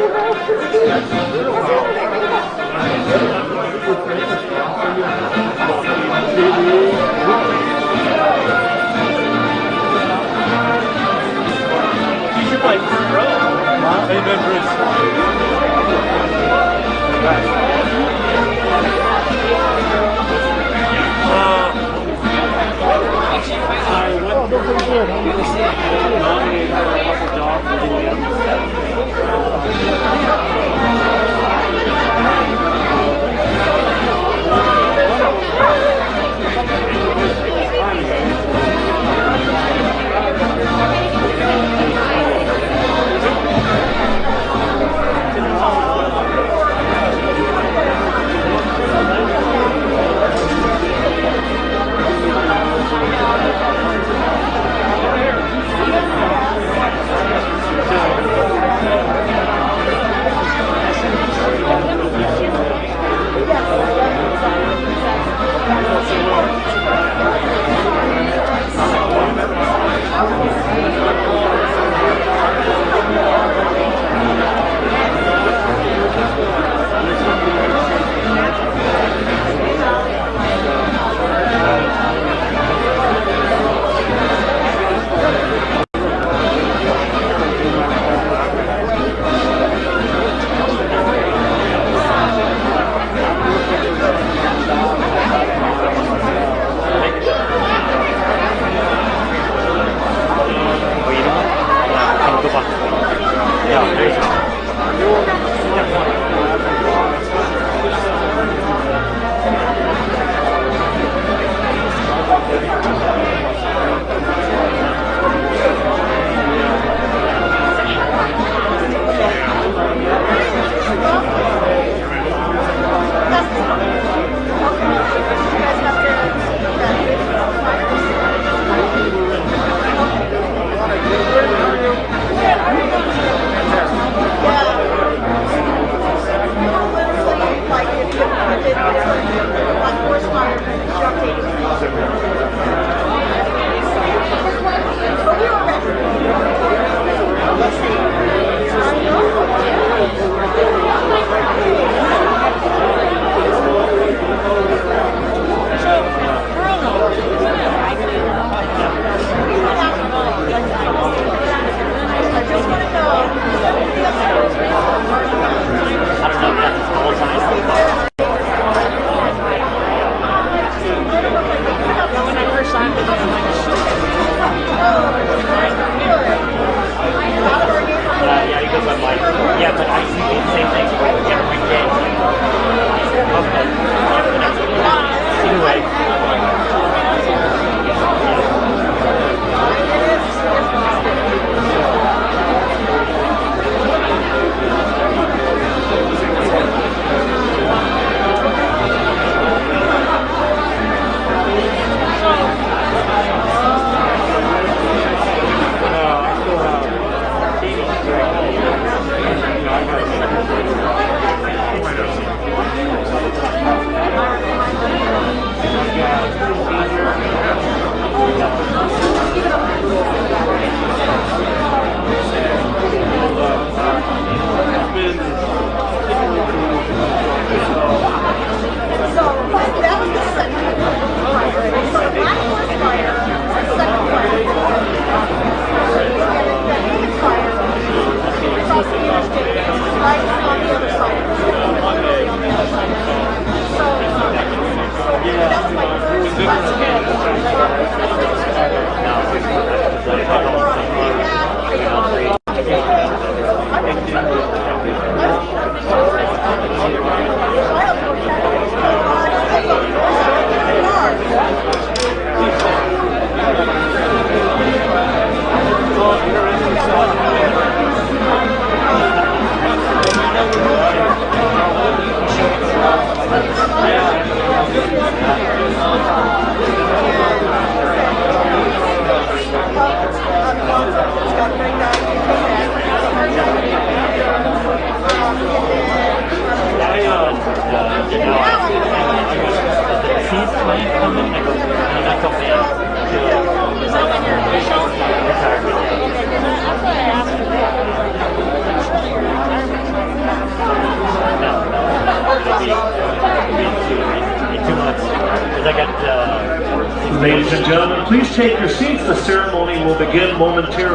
Oh,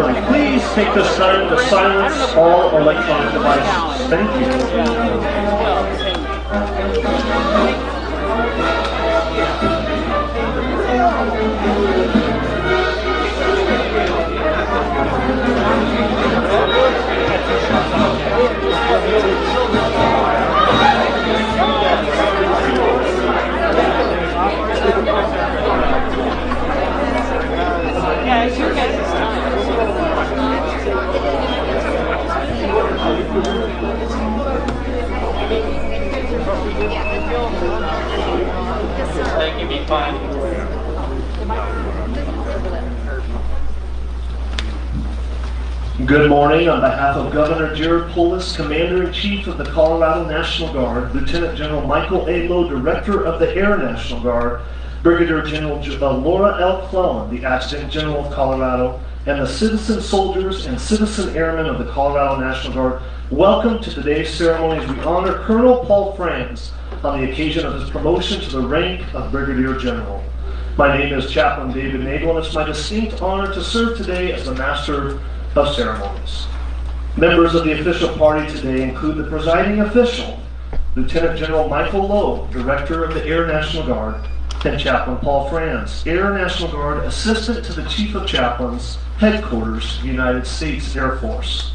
Please take this time to silence all electronic devices. Thank you. Good morning. On behalf of Governor Jared Polis, Commander-in-Chief of the Colorado National Guard, Lieutenant General Michael A. Lowe, Director of the Air National Guard, Brigadier General uh, Laura L. Clellan, the Adjutant General of Colorado, and the citizen soldiers and citizen airmen of the Colorado National Guard, welcome to today's ceremony as we honor Colonel Paul Franz on the occasion of his promotion to the rank of Brigadier General. My name is Chaplain David Nagel, and it's my distinct honor to serve today as the Master of ceremonies. Members of the official party today include the presiding official, Lieutenant General Michael Lowe, Director of the Air National Guard, and Chaplain Paul Franz, Air National Guard Assistant to the Chief of Chaplains, Headquarters, United States Air Force.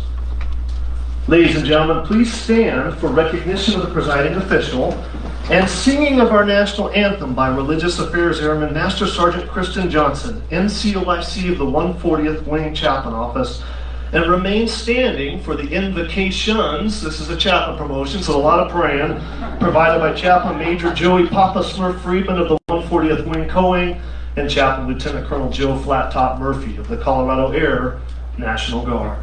Ladies and gentlemen, please stand for recognition of the presiding official and singing of our national anthem by Religious Affairs Airman Master Sergeant Kristen Johnson, NCOIC of the 140th Wing Chaplain Office, and remain standing for the invocations. This is a chaplain promotion, so a lot of praying, provided by Chaplain Major Joey Papa Smurf Friedman of the 140th Wing Coing and Chaplain Lieutenant Colonel Joe Flat Top Murphy of the Colorado Air National Guard.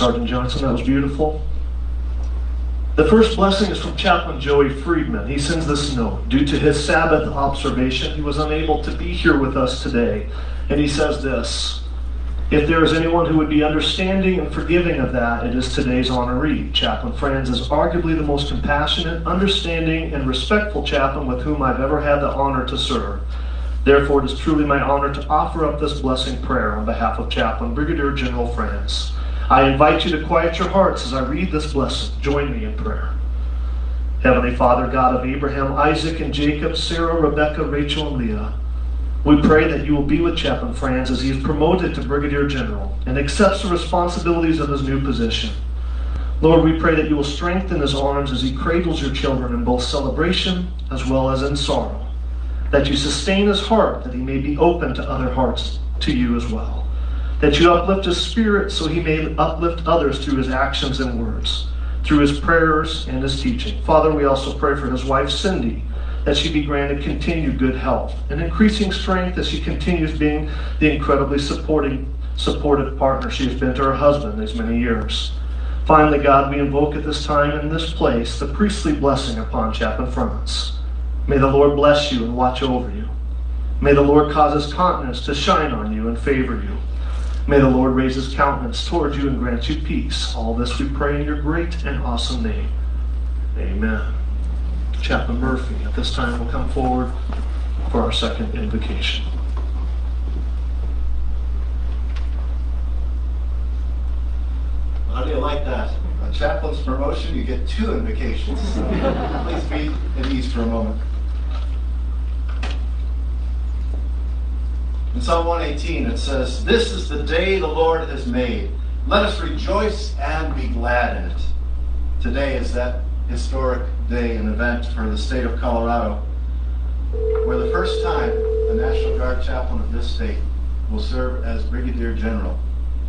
Sergeant Johnson. That was beautiful. The first blessing is from Chaplain Joey Friedman. He sends this note. Due to his Sabbath observation, he was unable to be here with us today. And he says this If there is anyone who would be understanding and forgiving of that, it is today's honoree. Chaplain Franz is arguably the most compassionate, understanding, and respectful chaplain with whom I've ever had the honor to serve. Therefore, it is truly my honor to offer up this blessing prayer on behalf of Chaplain Brigadier General Franz. I invite you to quiet your hearts as I read this blessing. Join me in prayer. Heavenly Father, God of Abraham, Isaac, and Jacob, Sarah, Rebecca, Rachel, and Leah, we pray that you will be with Chaplain Franz as he is promoted to Brigadier General and accepts the responsibilities of his new position. Lord, we pray that you will strengthen his arms as he cradles your children in both celebration as well as in sorrow. that you sustain his heart, that he may be open to other hearts to you as well. That you uplift his spirit so he may uplift others through his actions and words, through his prayers and his teaching. Father, we also pray for his wife, Cindy, that she be granted continued good health and increasing strength as she continues being the incredibly supporting, supportive partner she has been to her husband these many years. Finally, God, we invoke at this time in this place the priestly blessing upon Chaplain Franz. May the Lord bless you and watch over you. May the Lord cause his countenance to shine on you and favor you. May the Lord raise his countenance toward you and grant you peace. All this we pray in your great and awesome name. Amen. Chaplain Murphy at this time will come forward for our second invocation. How do you like that? A chaplain's promotion, you get two invocations. Please be at ease for a moment. In Psalm 118, it says, This is the day the Lord has made. Let us rejoice and be glad in it. Today is that historic day and event for the state of Colorado, where the first time a National Guard chaplain of this state will serve as Brigadier General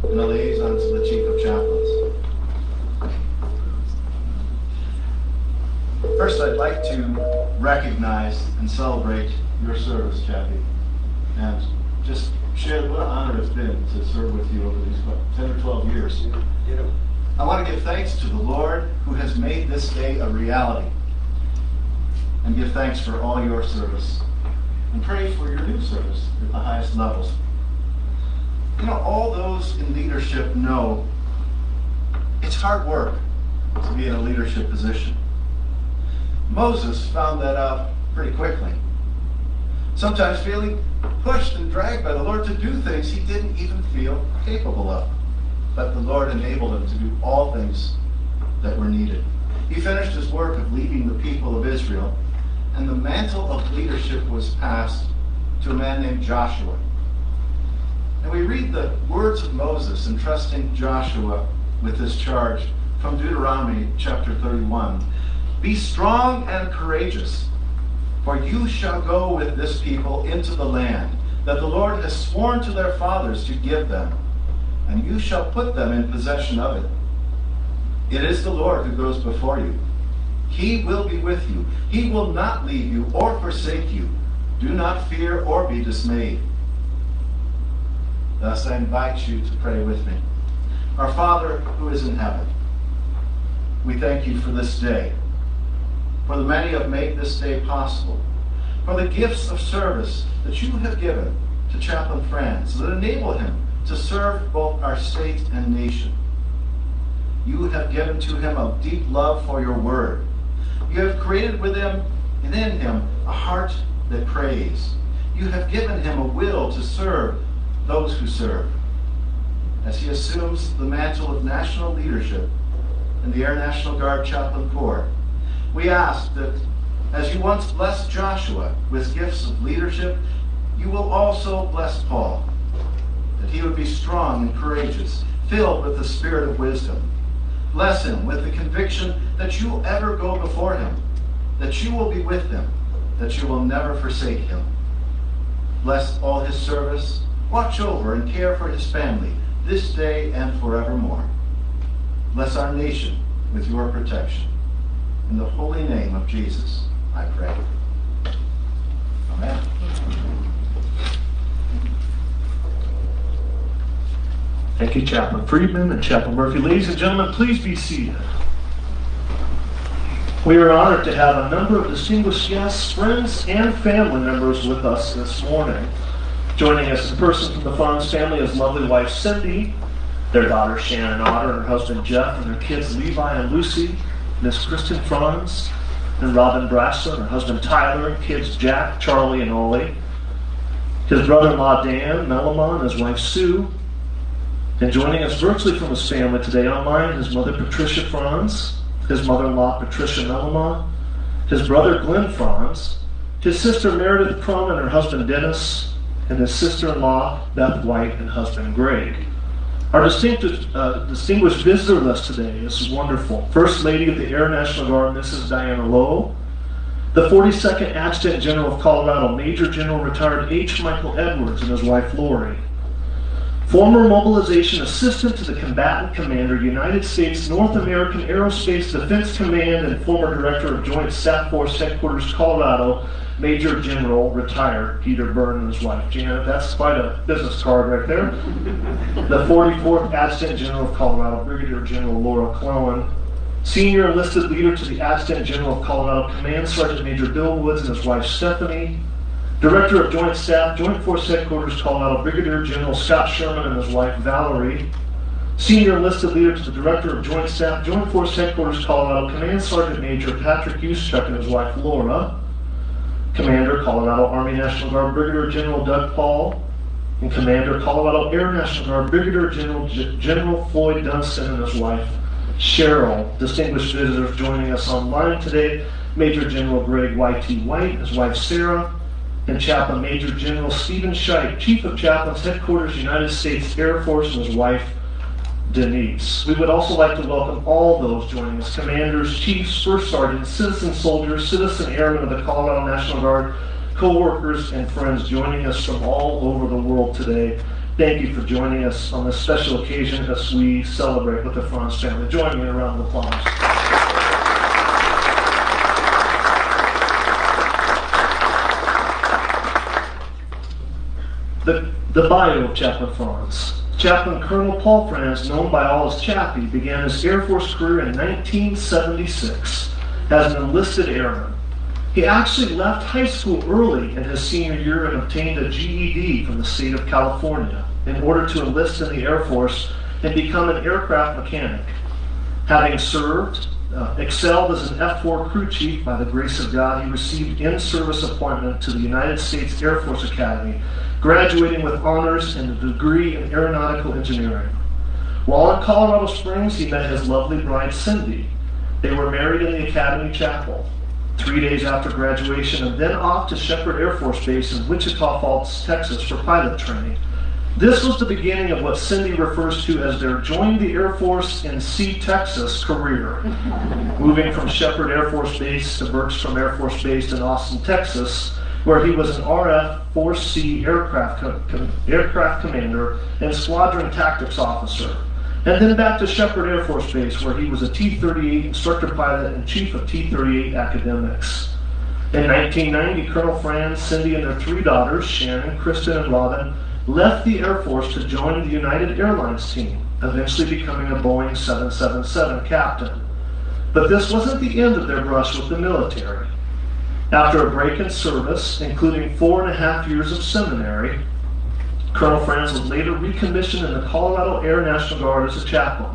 and a liaison to the Chief of Chaplains. First, I'd like to recognize and celebrate your service, Chappie, and just share what an honor it's been to serve with you over these what, 10 or 12 years. I want to give thanks to the Lord who has made this day a reality, and give thanks for all your service, and pray for your new service at the highest levels. You know, all those in leadership know it's hard work to be in a leadership position. Moses found that out pretty quickly. Sometimes feeling pushed and dragged by the Lord to do things he didn't even feel capable of. But the Lord enabled him to do all things that were needed. He finished his work of leading the people of Israel, and the mantle of leadership was passed to a man named Joshua. And we read the words of Moses entrusting Joshua with this charge from Deuteronomy chapter 31. Be strong and courageous, for you shall go with this people into the land that the Lord has sworn to their fathers to give them, and you shall put them in possession of it. It is the Lord who goes before you. He will be with you. He will not leave you or forsake you. Do not fear or be dismayed. Thus I invite you to pray with me. Our Father who is in heaven, we thank you for this day, for the many have made this day possible, for the gifts of service that you have given to Chaplain Franz that enable him to serve both our state and nation. You have given to him a deep love for your word. You have created within, him and in him a heart that prays. You have given him a will to serve those who serve. As he assumes the mantle of national leadership in the Air National Guard Chaplain Corps, we ask that as you once blessed Joshua with gifts of leadership, you will also bless Paul, that he would be strong and courageous, filled with the spirit of wisdom. Bless him with the conviction that you will ever go before him, that you will be with him, that you will never forsake him. Bless all his service, watch over and care for his family this day and forevermore. Bless our nation with your protection. In the holy name of Jesus, I pray. Amen. Thank you, Chaplain Friedman and Chaplain Murphy. Ladies and gentlemen, please be seated. We are honored to have a number of distinguished guests, friends, and family members with us this morning. Joining us, in person from the Franz family is lovely wife Cindy, their daughter Shannon Otter, and her husband Jeff, and their kids Levi and Lucy, Miss Kristen Franz, and Robin Brassler, her husband Tyler, kids Jack, Charlie, and Ollie. His brother-in-law Dan Melamon, his wife Sue, and joining us virtually from his family today online, his mother Patricia Franz, his mother-in-law Patricia Melamon, his brother Glenn Franz, his sister Meredith Crum and her husband Dennis, and his sister-in-law Beth White and husband Greg. Our distinguished, uh, distinguished visitor list today is wonderful. First Lady of the Air National Guard, Mrs. Diana Lowe, The 42nd Adjutant General of Colorado, Major General retired H. Michael Edwards and his wife Lori. Former mobilization assistant to the combatant commander, United States North American Aerospace Defense Command, and former director of Joint Staff Force Headquarters, Colorado, Major General retired Peter Byrne and his wife Janet. That's quite a business card right there. The 44th Adjutant General of Colorado, Brigadier General Laura Clellan. Senior enlisted leader to the Adjutant General of Colorado, Command Sergeant Major Bill Woods and his wife Stephanie. Director of Joint Staff, Joint Force Headquarters, Colorado, Brigadier General Scott Sherman and his wife Valerie. Senior enlisted leader to the Director of Joint Staff, Joint Force Headquarters, Colorado, Command Sergeant Major Patrick Yuschuk and his wife Laura. Commander, Colorado Army National Guard, Brigadier General Doug Paul. And Commander, Colorado Air National Guard, Brigadier General G- General Floyd Dunstan and his wife Cheryl. Distinguished visitors joining us online today, Major General Greg Y.T. White, his wife Sarah, and Chaplain Major General Steven Schaick, Chief of Chaplains, Headquarters, United States Air Force, and his wife, Denise. We would also like to welcome all those joining us, commanders, chiefs, first sergeants, citizen soldiers, citizen airmen of the Colorado National Guard, co-workers, and friends joining us from all over the world today. Thank you for joining us on this special occasion as we celebrate with the Franz family. Join me in a round applause. The, bio of Chaplain Franz. Chaplain Colonel Paul Franz, known by all as Chappie, began his Air Force career in 1976 as an enlisted airman. He actually left high school early in his senior year and obtained a GED from the state of California in order to enlist in the Air Force and become an aircraft mechanic. Having served, uh, excelled as an F 4 crew chief by the grace of God, he received in service appointment to the United States Air Force Academy, graduating with honors and a degree in aeronautical engineering. While in Colorado Springs, he met his lovely bride, Cindy. They were married in the Academy Chapel. Three days after graduation, and then off to Sheppard Air Force Base in Wichita Falls, Texas for pilot training. This was the beginning of what Cindy refers to as their join the Air Force in See Texas career. Moving from Sheppard Air Force Base to Bergstrom Air Force Base in Austin, Texas, where he was an RF 4C aircraft, co- com- aircraft commander and squadron tactics officer. And then back to Sheppard Air Force Base, where he was a T 38 instructor pilot and chief of T 38 academics. In 1990, Colonel Franz, Cindy, and their three daughters, Shannon, Kristen, and Robin, left the Air Force to join the United Airlines team, eventually becoming a Boeing 777 captain. But this wasn't the end of their brush with the military. After a break in service, including four and a half years of seminary, Colonel Franz was later recommissioned in the Colorado Air National Guard as a chaplain,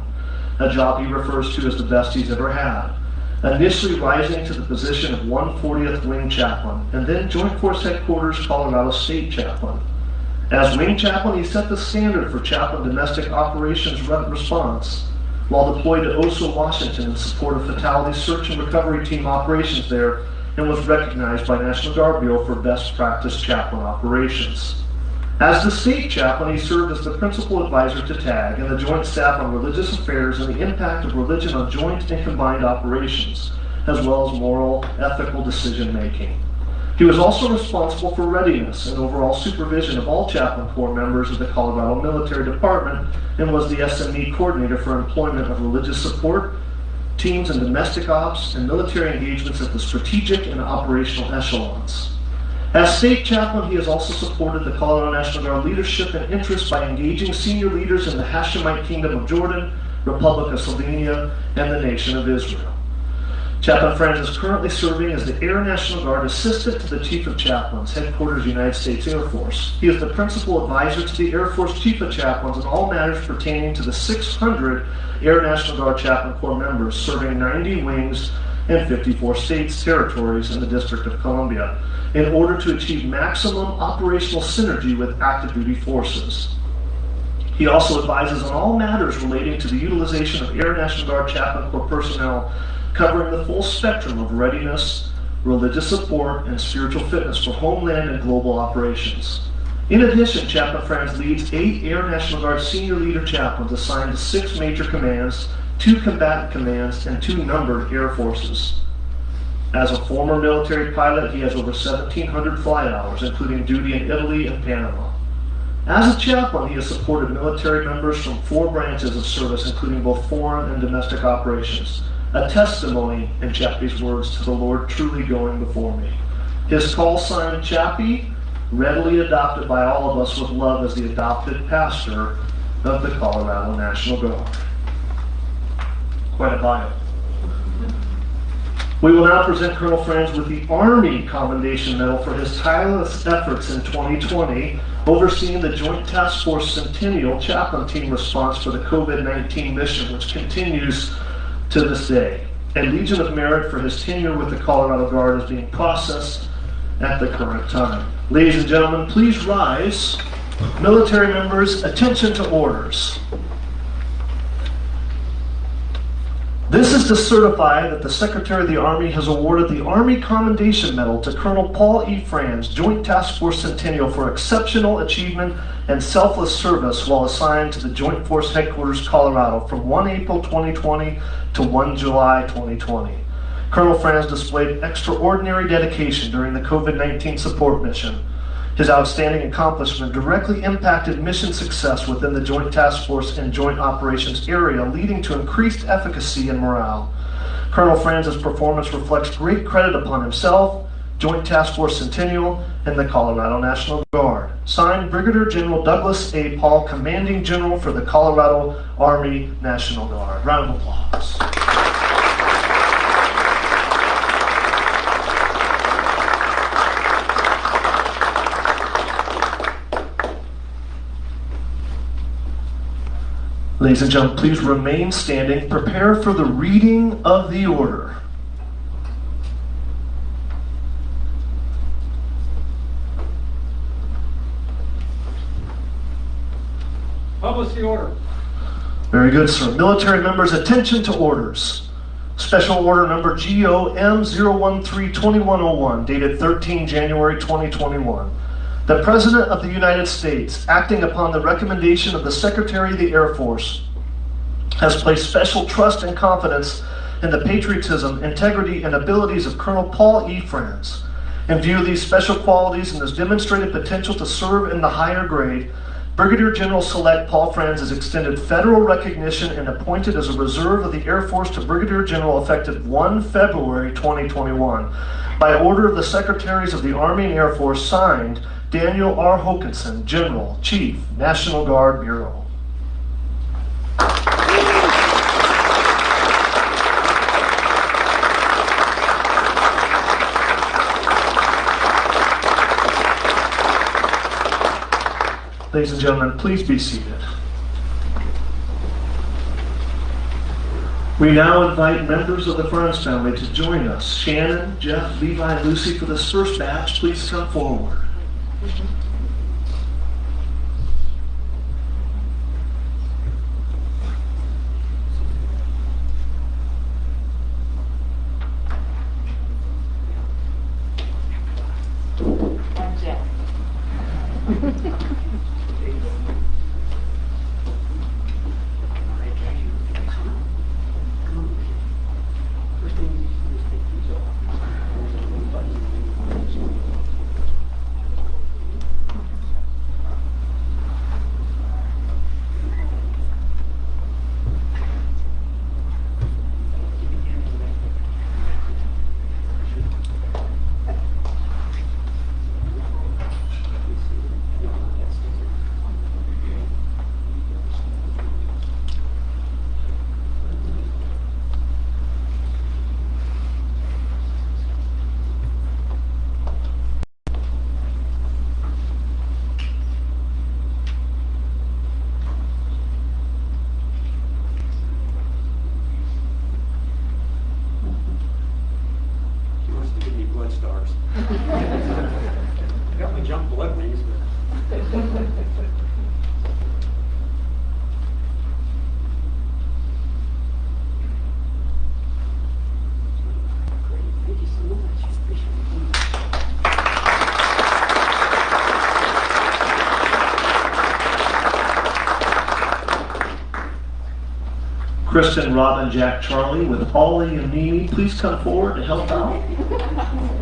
a job he refers to as the best he's ever had. Initially rising to the position of 140th Wing Chaplain, and then Joint Force Headquarters Colorado State Chaplain. As Wing Chaplain, he set the standard for chaplain domestic operations re- response. While deployed to Oso, Washington in support of fatality search and recovery team operations there, and was recognized by National Guard Bureau for best practice chaplain operations. As the state chaplain, he served as the principal advisor to TAG and the Joint Staff on Religious Affairs and the impact of religion on joint and combined operations, as well as moral, ethical decision making. He was also responsible for readiness and overall supervision of all chaplain corps members of the Colorado Military Department and was the SME coordinator for employment of religious support teams in domestic ops and military engagements at the strategic and operational echelons. As state chaplain, he has also supported the Colorado National Guard leadership and interests by engaging senior leaders in the Hashemite Kingdom of Jordan, Republic of Slovenia, and the nation of Israel. Chaplain Franz is currently serving as the Air National Guard Assistant to the Chief of Chaplains, Headquarters United States Air Force. He is the principal advisor to the Air Force Chief of Chaplains on all matters pertaining to the 600 Air National Guard Chaplain Corps members serving 90 wings and 54 states, territories, and the District of Columbia in order to achieve maximum operational synergy with active duty forces. He also advises on all matters relating to the utilization of Air National Guard Chaplain Corps personnel, covering the full spectrum of readiness, religious support, and spiritual fitness for homeland and global operations. In addition, Chaplain Franz leads eight Air National Guard senior leader chaplains assigned to six major commands, two combatant commands, and two numbered air forces. As a former military pilot, he has over 1,700 flight hours, including duty in Italy and Panama. As a chaplain, he has supported military members from four branches of service, including both foreign and domestic operations. A testimony, in Chappie's words, to the Lord truly going before me. His call sign, Chappie, readily adopted by all of us with love as the adopted pastor of the Colorado National Guard. Quite a bio. We will now present Colonel Franz with the Army Commendation Medal for his tireless efforts in 2020, overseeing the Joint Task Force Centennial Chaplain Team response for the COVID 19 mission, which continues to this day. A Legion of Merit for his tenure with the Colorado Guard is being processed at the current time. Ladies and gentlemen, please rise. Military members, attention to orders. This is to certify that the Secretary of the Army has awarded the Army Commendation Medal to Colonel Paul E. Franz, Joint Task Force Centennial, for exceptional achievement and selfless service while assigned to the Joint Force Headquarters, Colorado, from 1 April 2020 to 1 July 2020. Colonel Franz displayed extraordinary dedication during the COVID 19 support mission. His outstanding accomplishment directly impacted mission success within the Joint Task Force and Joint Operations area, leading to increased efficacy and morale. Colonel Franz's performance reflects great credit upon himself, Joint Task Force Centennial, and the Colorado National Guard. Signed, Brigadier General Douglas A. Paul, Commanding General for the Colorado Army National Guard. Round of applause. Ladies and gentlemen, please remain standing. Prepare for the reading of the order. Publish the order. Very good, sir. Military members, attention to orders. Special order number GOM 013-2101, dated 13 January 2021. The President of the United States, acting upon the recommendation of the Secretary of the Air Force, has placed special trust and confidence in the patriotism, integrity, and abilities of Colonel Paul E. Franz. In view of these special qualities and his demonstrated potential to serve in the higher grade, Brigadier General Select Paul Franz is extended federal recognition and appointed as a reserve of the Air Force to Brigadier General effective 1 February 2021. By order of the Secretaries of the Army and Air Force, signed Daniel R. Hokanson, General, Chief, National Guard Bureau. Ladies and gentlemen, please be seated. We now invite members of the Franz family to join us. Shannon, Jeff, Levi, and Lucy for this first batch. Please come forward. Mm-hmm. And Jeff. He wants to give me blood stars. I got my jump blood rings, but. Great, thank you so much. Appreciate it. Kristen, Robin, Jack, Charlie, with Ollie and Mimi, please come forward to help out.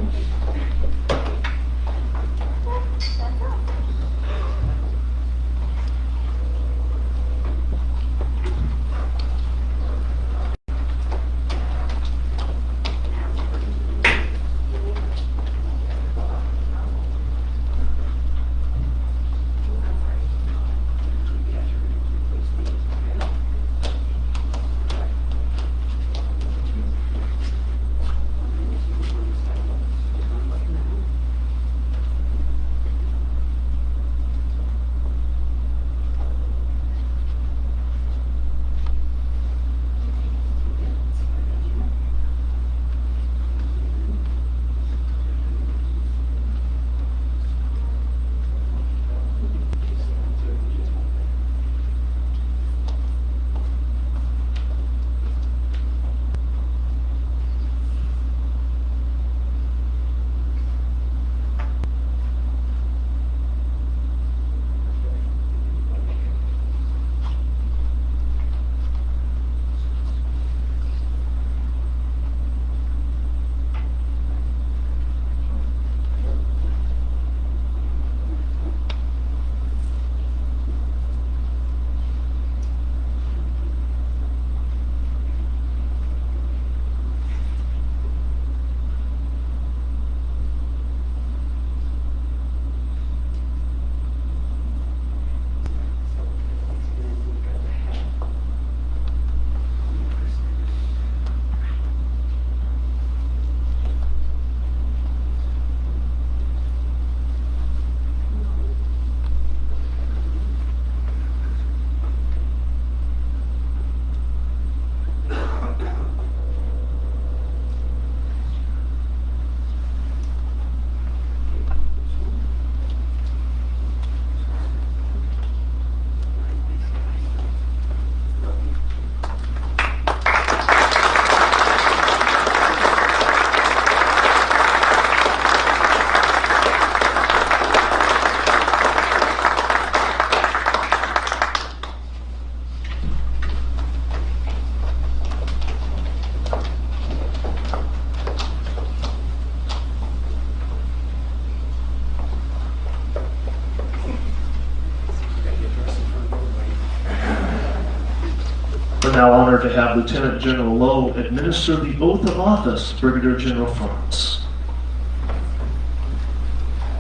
Now honored to have Lieutenant General Loh administer the oath of office, Brigadier General Franz.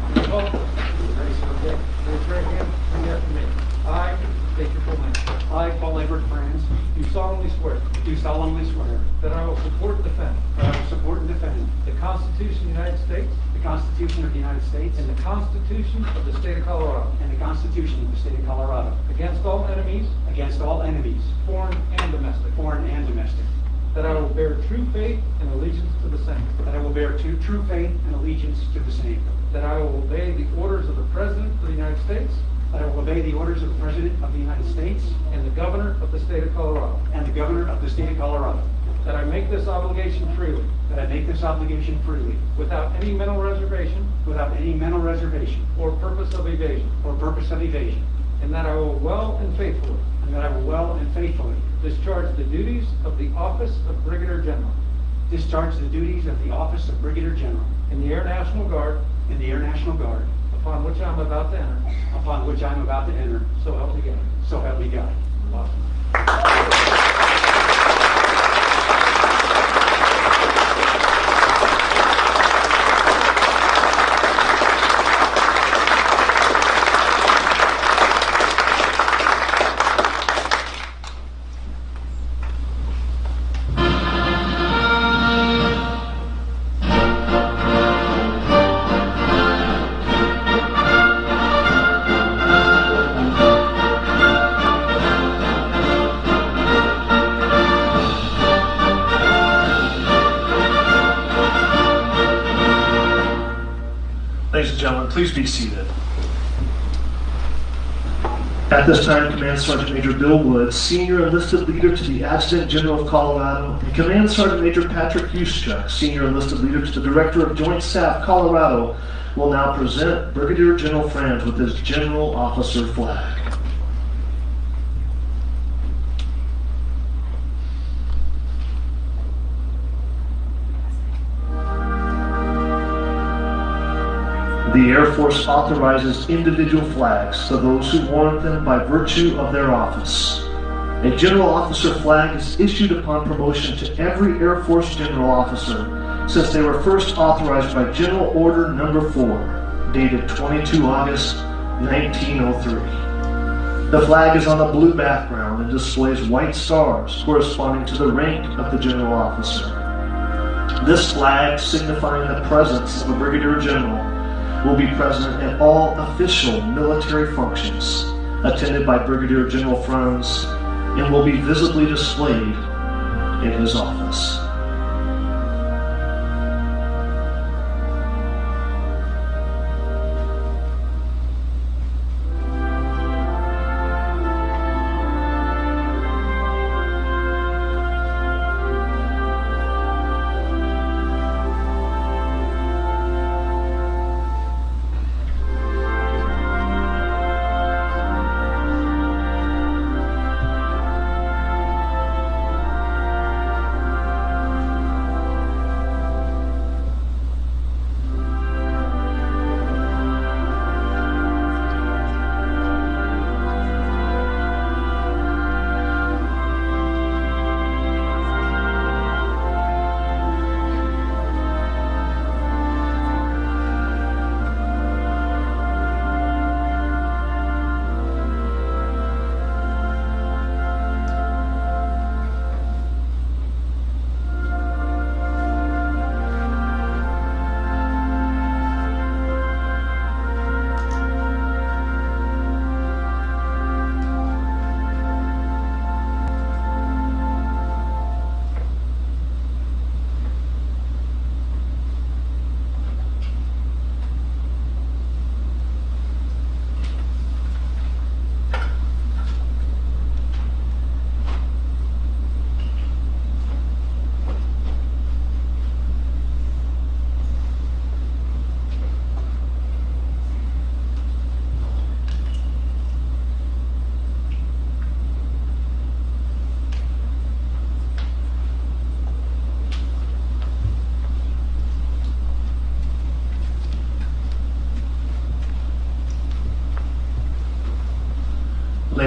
Raise your right hand, repeat after me. I state your full name. I, Paul Everett Franz, do solemnly swear Do solemnly swear that I will support and defend that I will support and defend the Constitution of the United States the Constitution of the United States and the Constitution of the State of Colorado and the Constitution of the State of Colorado against all enemies, against all enemies, foreign and domestic, foreign and domestic, that I will bear true faith and allegiance to the same, that I will bear true true faith and allegiance to the same, that I will obey the orders of the President of the United States that I will obey the orders of the President of the United States and the Governor of the State of Colorado, and the Governor of the State of Colorado, that I make this obligation freely, that I make this obligation freely, without any mental reservation. Without any mental reservation. Or purpose of evasion, or purpose of evasion, and that I will well and faithfully and that I will well and faithfully discharge the duties of the office of Brigadier General discharge the duties of the office of Brigadier General in the Air National Guard in the Air National Guard, upon which I am about to enter. upon which I am about to enter, So help me God. so help me God. Awesome. At this time, Command Sergeant Major Bill Woods, Senior Enlisted Leader to the Adjutant General of Colorado, and Command Sergeant Major Patrick Huschuk, Senior Enlisted Leader to the Director of Joint Staff, Colorado, will now present Brigadier General Franz with his General Officer flag. Air Force authorizes individual flags to those who warrant them by virtue of their office. A general officer flag is issued upon promotion to every Air Force general officer since they were first authorized by General Order Number 4, dated 22 August 1903. The flag is on a blue background and displays white stars corresponding to the rank of the general officer. This flag, signifying the presence of a brigadier general, will be present at all official military functions, attended by Brigadier General Franz, and will be visibly displayed in his office.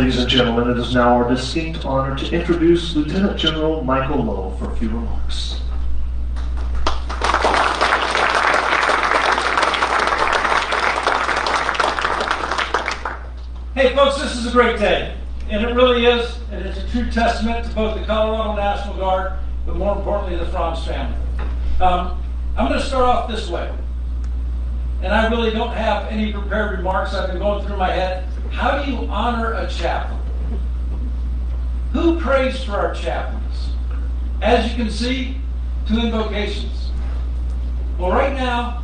Ladies and gentlemen, it is now our distinct honor to introduce Lieutenant General Michael Loh for a few remarks. Hey, folks, this is a great day. And it really is. And it's a true testament to both the Colorado National Guard, but more importantly, the Franz family. Um, I'm going to start off this way. And I really don't have any prepared remarks. I've been going through my head. How do you honor a chaplain? Who prays for our chaplains? As you can see, two invocations. Well, right now,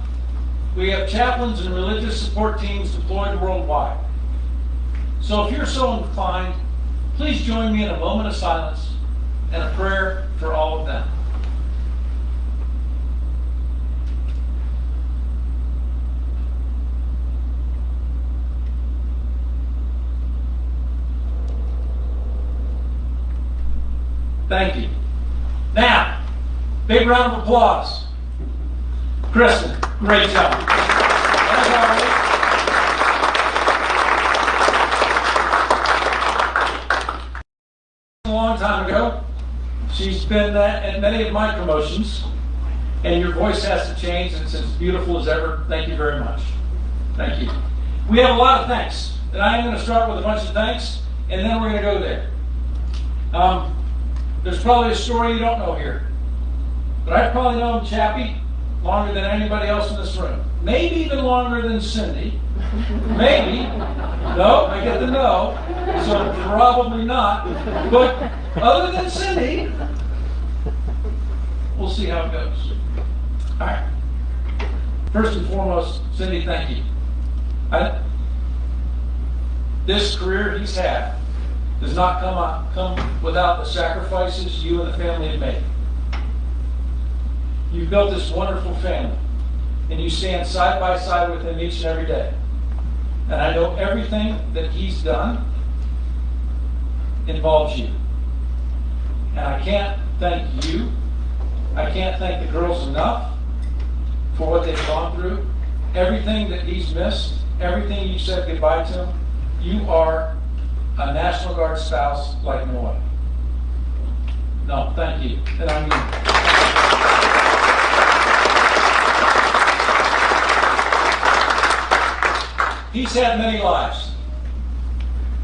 we have chaplains and religious support teams deployed worldwide. So if you're so inclined, please join me in a moment of silence and a prayer for all of them. Thank you. Now, big round of applause. Kristen, great job. A long time ago. She's been at many of my promotions, and your voice has to change, and it's as beautiful as ever. Thank you very much. Thank you. We have a lot of thanks, and I am going to start with a bunch of thanks, and then we're going to go there. Um, there's probably a story you don't know here, but I've probably known Chappie longer than anybody else in this room. Maybe even longer than Cindy. Maybe. No, I get the no, so probably not. But other than Cindy, we'll see how it goes. All right. First and foremost, Cindy, thank you. I, this career he's had does not come, out, come without the sacrifices you and the family have made. You've built this wonderful family, and you stand side by side with him each and every day. And I know everything that he's done involves you. And I can't thank you. I can't thank the girls enough for what they've gone through. everything that he's missed, everything you said goodbye to him, you are a National Guard spouse like no other. No, thank you. And I mean, he's had many lives.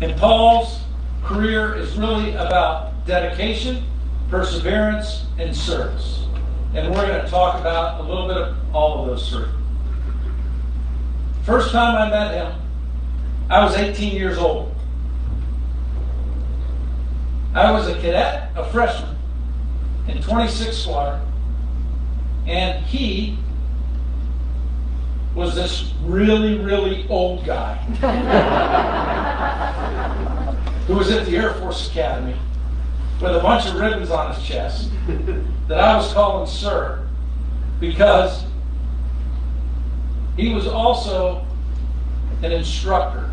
And Paul's career is really about dedication, perseverance, and service. And we're going to talk about a little bit of all of those three. First time I met him, I was 18 years old. I was a cadet, a freshman, in 26 Squadron, and he was this really, really old guy who was at the Air Force Academy with a bunch of ribbons on his chest that I was calling sir because he was also an instructor,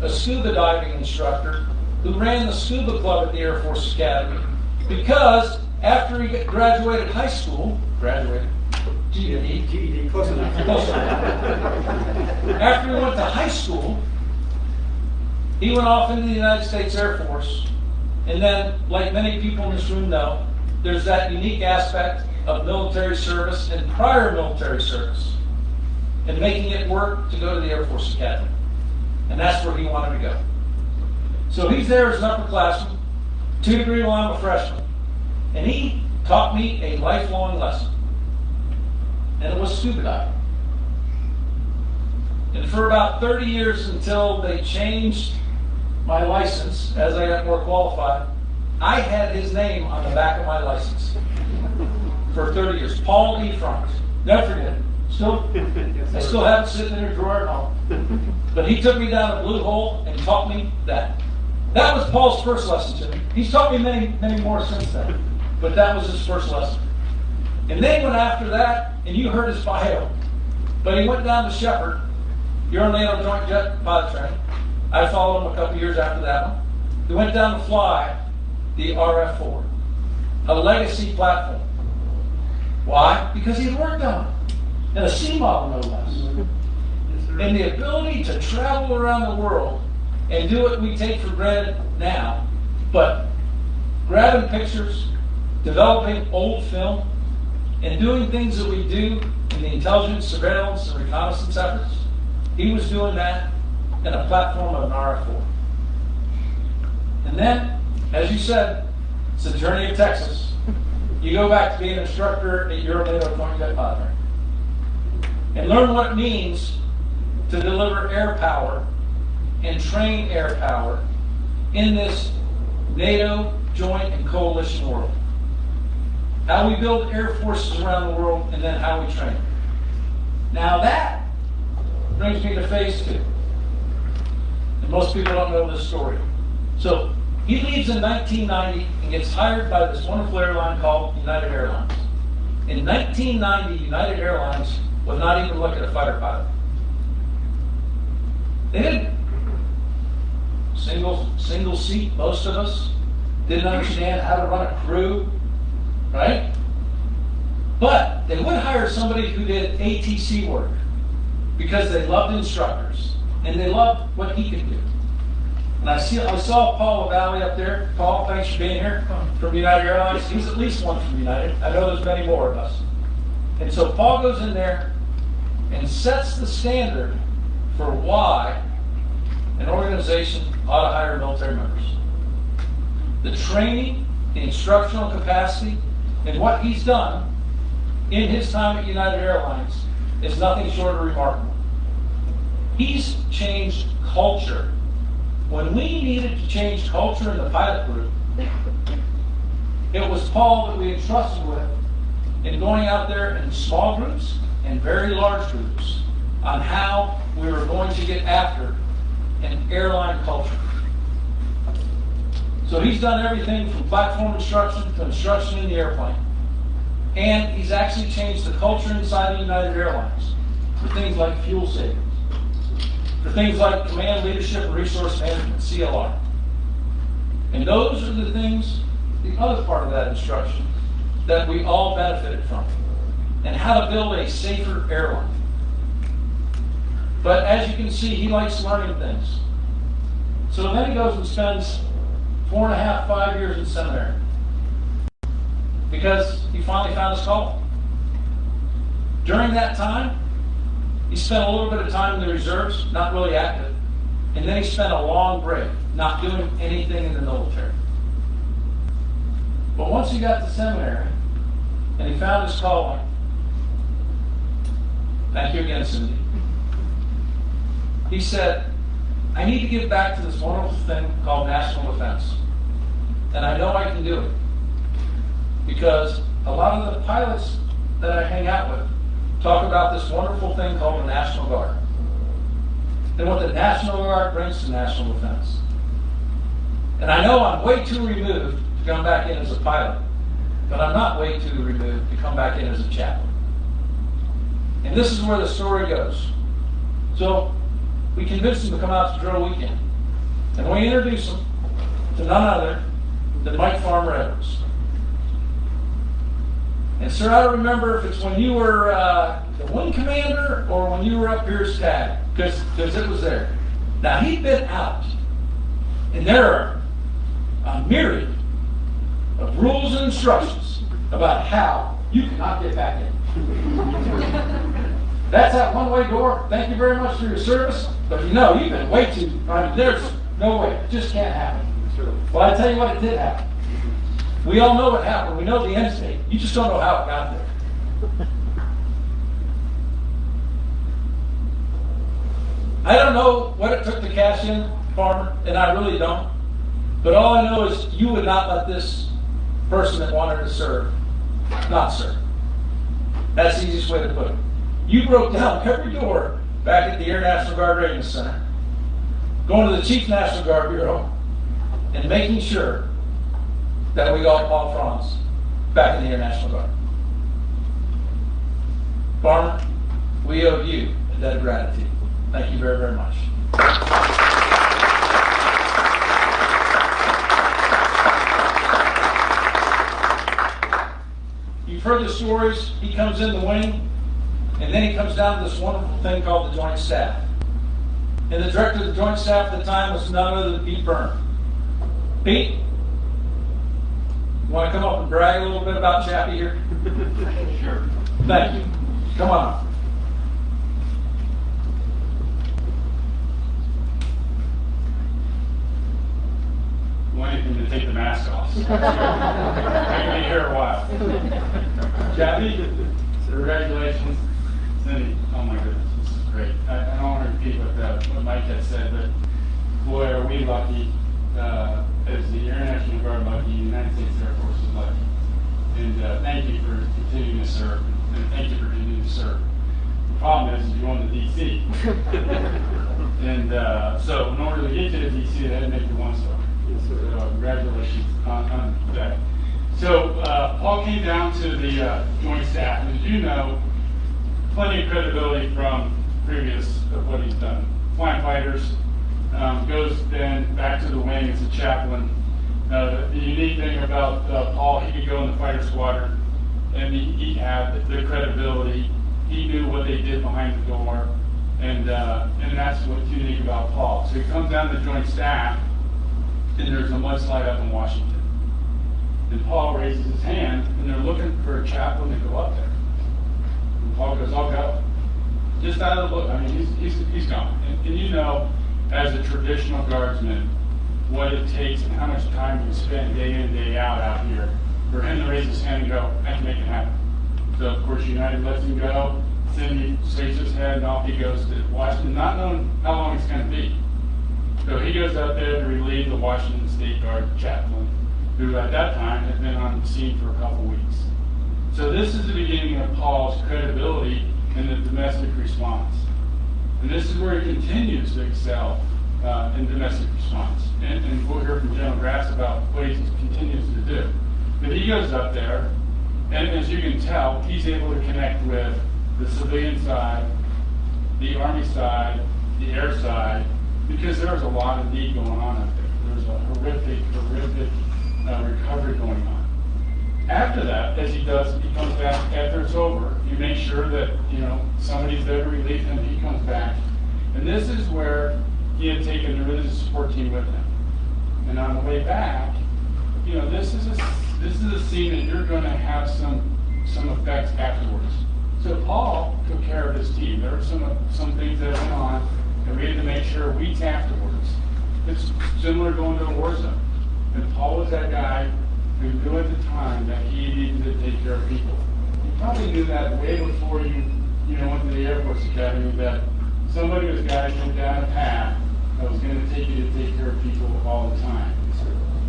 a scuba diving instructor who ran the scuba club at the Air Force Academy because after he graduated high school, graduated, GED, GED, close enough. Close enough. After he went to high school, he went off into the United States Air Force. And then, like many people in this room know, there's that unique aspect of military service and prior military service and making it work to go to the Air Force Academy. And that's where he wanted to go. So he's there as an upperclassman, two degree while I'm a freshman. And he taught me a lifelong lesson and it was scuba diving. And for about 30 years until they changed my license as I got more qualified, I had his name on the back of my license for 30 years. Paul E. Franz. Never forget it. Still, I still have it sitting in a drawer at home. But he took me down a blue hole and taught me that. That was Paul's first lesson to me. He's taught me many, many more since then. But that was his first lesson. And then went after that, and you heard his bio. But he went down to Sheppard, Euro-NATO Joint Jet Pilot Training. I followed him a couple years after that one. He went down to fly the RF-4, a legacy platform. Why? Because he had worked on it. And a C model, no less. And the ability to travel around the world and do what we take for granted now, but grabbing pictures, developing old film, and doing things that we do in the intelligence, surveillance, and reconnaissance efforts, he was doing that in a platform of an RF-4. And then, as you said, it's the journey of Texas. You go back to being an instructor at Euro-NATO Joint Jet Pilot and learn what it means to deliver air power and train air power in this NATO joint and coalition world how we build air forces around the world, and then how we train. Now that brings me to phase two. And most people don't know this story. So he leaves in 1990 and gets hired by this wonderful airline called United Airlines. In 1990, United Airlines would not even look at a fighter pilot. They didn't. Single, single seat, most of us. Didn't understand how to run a crew, right? But they would hire somebody who did ATC work because they loved instructors and they loved what he could do. And I see, I saw Paul Valley up there. Paul, thanks for being here from United Airlines. He's at least one from United. I know there's many more of us. And so Paul goes in there and sets the standard for why an organization ought to hire military members. The training, the instructional capacity, and what he's done in his time at United Airlines is nothing short of remarkable. He's changed culture. When we needed to change culture in the pilot group, it was Paul that we entrusted with in going out there in small groups and very large groups on how we were going to get after an airline culture. So he's done everything from platform instruction to instruction in the airplane. And he's actually changed the culture inside of United Airlines for things like fuel savings, for things like command leadership and resource management, CLR. And those are the things, the other part of that instruction, that we all benefited from. And how to build a safer airline. But as you can see, he likes learning things. So then he goes and spends four and a half, five years in seminary. Because he finally found his calling. During that time, he spent a little bit of time in the reserves, not really active. And then he spent a long break, not doing anything in the military. But once he got to seminary and he found his calling, thank you again, Cindy. He said, I need to give back to this wonderful thing called national defense. And I know I can do it. Because a lot of the pilots that I hang out with talk about this wonderful thing called the National Guard. And what the National Guard brings to national defense. And I know I'm way too removed to come back in as a pilot, but I'm not way too removed to come back in as a chaplain. And this is where the story goes. So we convinced him to come out to drill weekend. And we introduced him to none other than Mike Farmer Edwards. And sir, I don't remember if it's when you were uh, the wing commander or when you were up here tag, because it was there. Now he'd been out, and there are a myriad of rules and instructions about how you cannot get back in. That's that one-way door. Thank you very much for your service, but you know you've been way too. I mean, there's no way. It just can't happen. Well, I tell you what, it did happen. We all know what happened. We know the end state. You just don't know how it got there. I don't know what it took to cash in, Farmer, and I really don't. But all I know is you would not let this person that wanted to serve not serve. That's the easiest way to put it. You broke down every door back at the Air National Guard Readiness Center, going to the Chief National Guard Bureau, and making sure that we got Paul Franz back in the Air National Guard. Farmer, we owe you a debt of gratitude. Thank you very, very much. You've heard the stories. He comes in the wing, and then he comes down to this wonderful thing called the Joint Staff. And the director of the Joint Staff at the time was none other than Pete Byrne. Pete, you want to come up and brag a little bit about Chappie here? Sure. Thank you. Come on up. Wanted him to take the mask off. I've been here a while. Chappie, congratulations. Cindy, oh my goodness, this is great. I, I don't want to repeat what, uh, what Mike had said, but boy, are we lucky, uh, as the Air National Guard lucky, the United States Air Force is lucky. And, uh, thank you for continuing to serve, and thank you for continuing to serve. The problem is, you're on the DC. And, uh, so in order to get to the DC, they had to make you one star. So congratulations on, on that. So, uh, Paul came down to the, uh, joint staff, and as you know, plenty of credibility from previous of what he's done. Flying fighters, um, goes then back to the wing as a chaplain. Uh, the unique thing about, uh, Paul, he could go in the fighter squadron, and he, he had the credibility. He knew what they did behind the door, and, uh, and that's what's unique about Paul. So he comes down to the joint staff, and there's a mudslide up in Washington. And Paul raises his hand, and they're looking for a chaplain to go up there. Goes, I'll go. Just out of the look, I mean, he's, he's, he's gone. And, and you know, as a traditional guardsman, what it takes and how much time you spend day in, day out out here for him to raise his hand and go, I can make it happen. So of course United lets him go. Cindy shakes his head and off he goes to Washington, not knowing how long it's going to be. So he goes out there to relieve the Washington State Guard chaplain, who at that time had been on the scene for a couple weeks. So this is the beginning of Paul's credibility in the domestic response. And this is where he continues to excel uh, in domestic response. And, and we'll hear from General Grass about what he continues to do. But he goes up there, and as you can tell, he's able to connect with the civilian side, the Army side, the air side, because there's a lot of need going on up there. There's a horrific, horrific uh, recovery going on. After that, as he does, he comes back after it's over. You make sure that you know somebody's there to relieve him. He comes back, And this is where he had taken the religious support team with him. And on the way back, you know, this is a, this is a scene that you're going to have some, some effects afterwards. So Paul took care of his team. There were some, some things that went on that we had to make sure weeks afterwards. It's similar going to a war zone. And Paul was that guy who knew at the time that he needed to take care of people. You probably knew that way before you, you know, went to the Air Force Academy that somebody was guiding you down a path that was going to take you to take care of people all the time.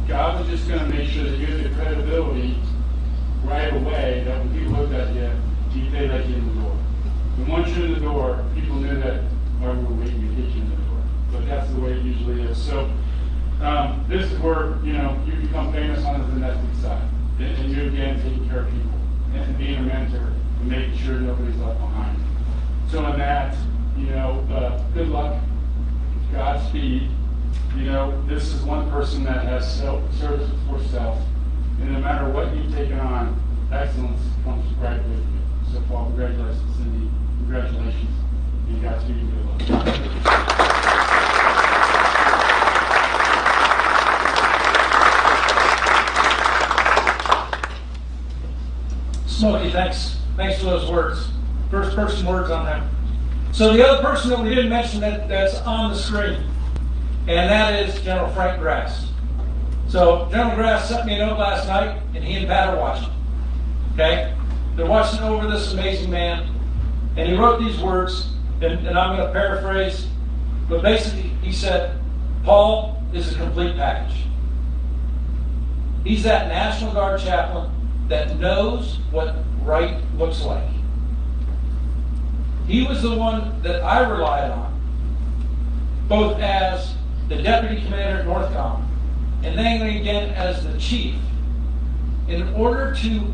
God was just going to make sure that you had the credibility right away that when people looked at you, you they let you in the door. And once you're in the door, people knew that we were waiting to get you in the door. But that's the way it usually is. So um, this is where you know you become famous on the domestic side, and, and you again taking care of people and being a mentor and making sure nobody's left behind. So in that, you know, uh, good luck, Godspeed. You know, this is one person that has self, service for self, and no matter what you've taken on, excellence comes right with you. So, Paul, congratulations, Cindy. Congratulations, and Godspeed and good luck. Smokey, thanks, thanks for those words. First person words on that. So the other person that we didn't mention that, that's on the screen, and that is General Frank Grass. So General Grass sent me a note last night, and he and Pat are watching. Okay? They're watching over this amazing man, and he wrote these words, and, and I'm going to paraphrase, but basically he said, Paul is a complete package. He's that National Guard chaplain that knows what right looks like. He was the one that I relied on, both as the deputy commander at Northcom and then again as the chief, in order to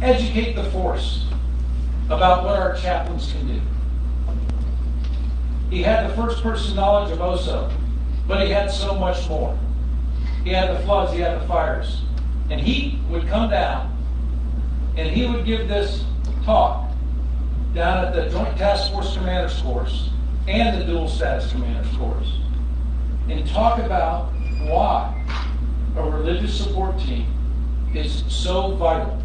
educate the force about what our chaplains can do. He had the first person knowledge of OSO, but he had so much more. He had the floods, he had the fires. And he would come down and he would give this talk down at the Joint Task Force Commander's Course and the Dual Status Commander's Course and talk about why a religious support team is so vital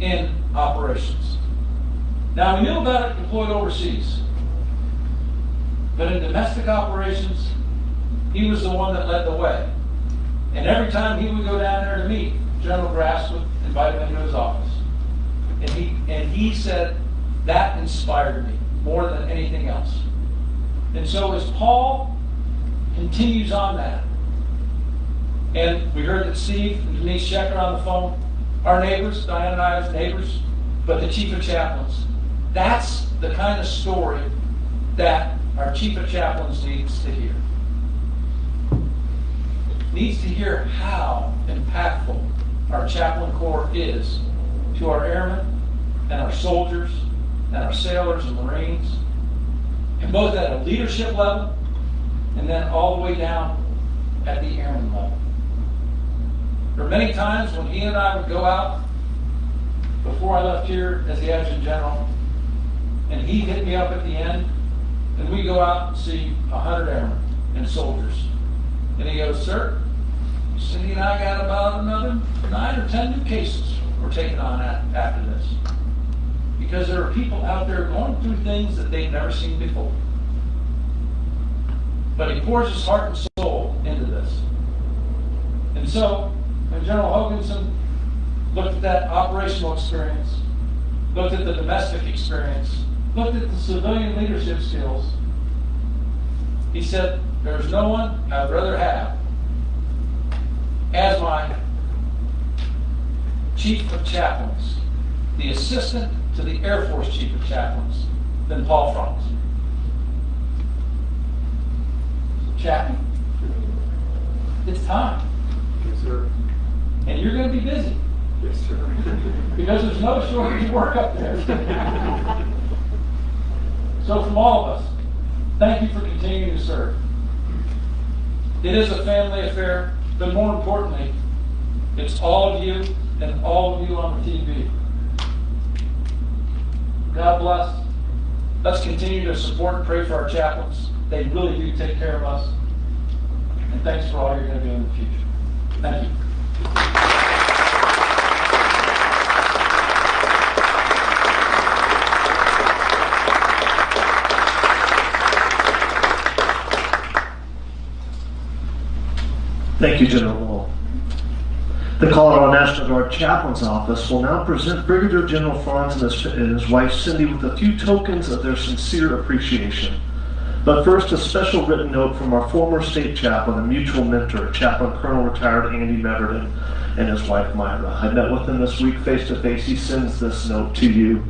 in operations. Now, we knew about it deployed overseas, but in domestic operations, he was the one that led the way. And every time he would go down there to meet, General Grass would invite him into his office. And he, and he said, that inspired me more than anything else. And so as Paul continues on that, and we heard that Steve and Denise Schaick on the phone, our neighbors, Diane and I as neighbors, but the chief of chaplains. That's the kind of story that our chief of chaplains needs to hear. Needs to hear how impactful our chaplain corps is to our airmen and our soldiers and our sailors and marines, and both at a leadership level and then all the way down at the airman level. There were many times when he and I would go out before I left here as the adjutant general, and he hit me up at the end, and we go out and see a hundred airmen and soldiers. And he goes, sir, Cindy and I got about another nine or ten new cases we're taking on after this. Because there are people out there going through things that they've never seen before. But he pours his heart and soul into this. And so, when General Hokanson looked at that operational experience, looked at the domestic experience, looked at the civilian leadership skills, he said, There's no one I'd rather have as my chief of chaplains, the assistant to the Air Force chief of chaplains, than Paul Franz. Chaplain, it's time. Yes, sir. And you're going to be busy Yes, sir. because there's no shortage of work up there. so, from all of us, thank you for continuing to serve. It is a family affair, but more importantly, it's all of you and all of you on the TV. God bless. Let's continue to support and pray for our chaplains. They really do take care of us. And thanks for all you're going to do in the future. Thank you. Thank you, General Loh. The Colorado National Guard Chaplain's Office will now present Brigadier General Franz and his, and his wife Cindy with a few tokens of their sincere appreciation. But first, a special written note from our former state chaplain and mutual mentor, Chaplain Colonel Retired Andy Meverden, and his wife Myra. I met with him this week face to face. He sends this note to you.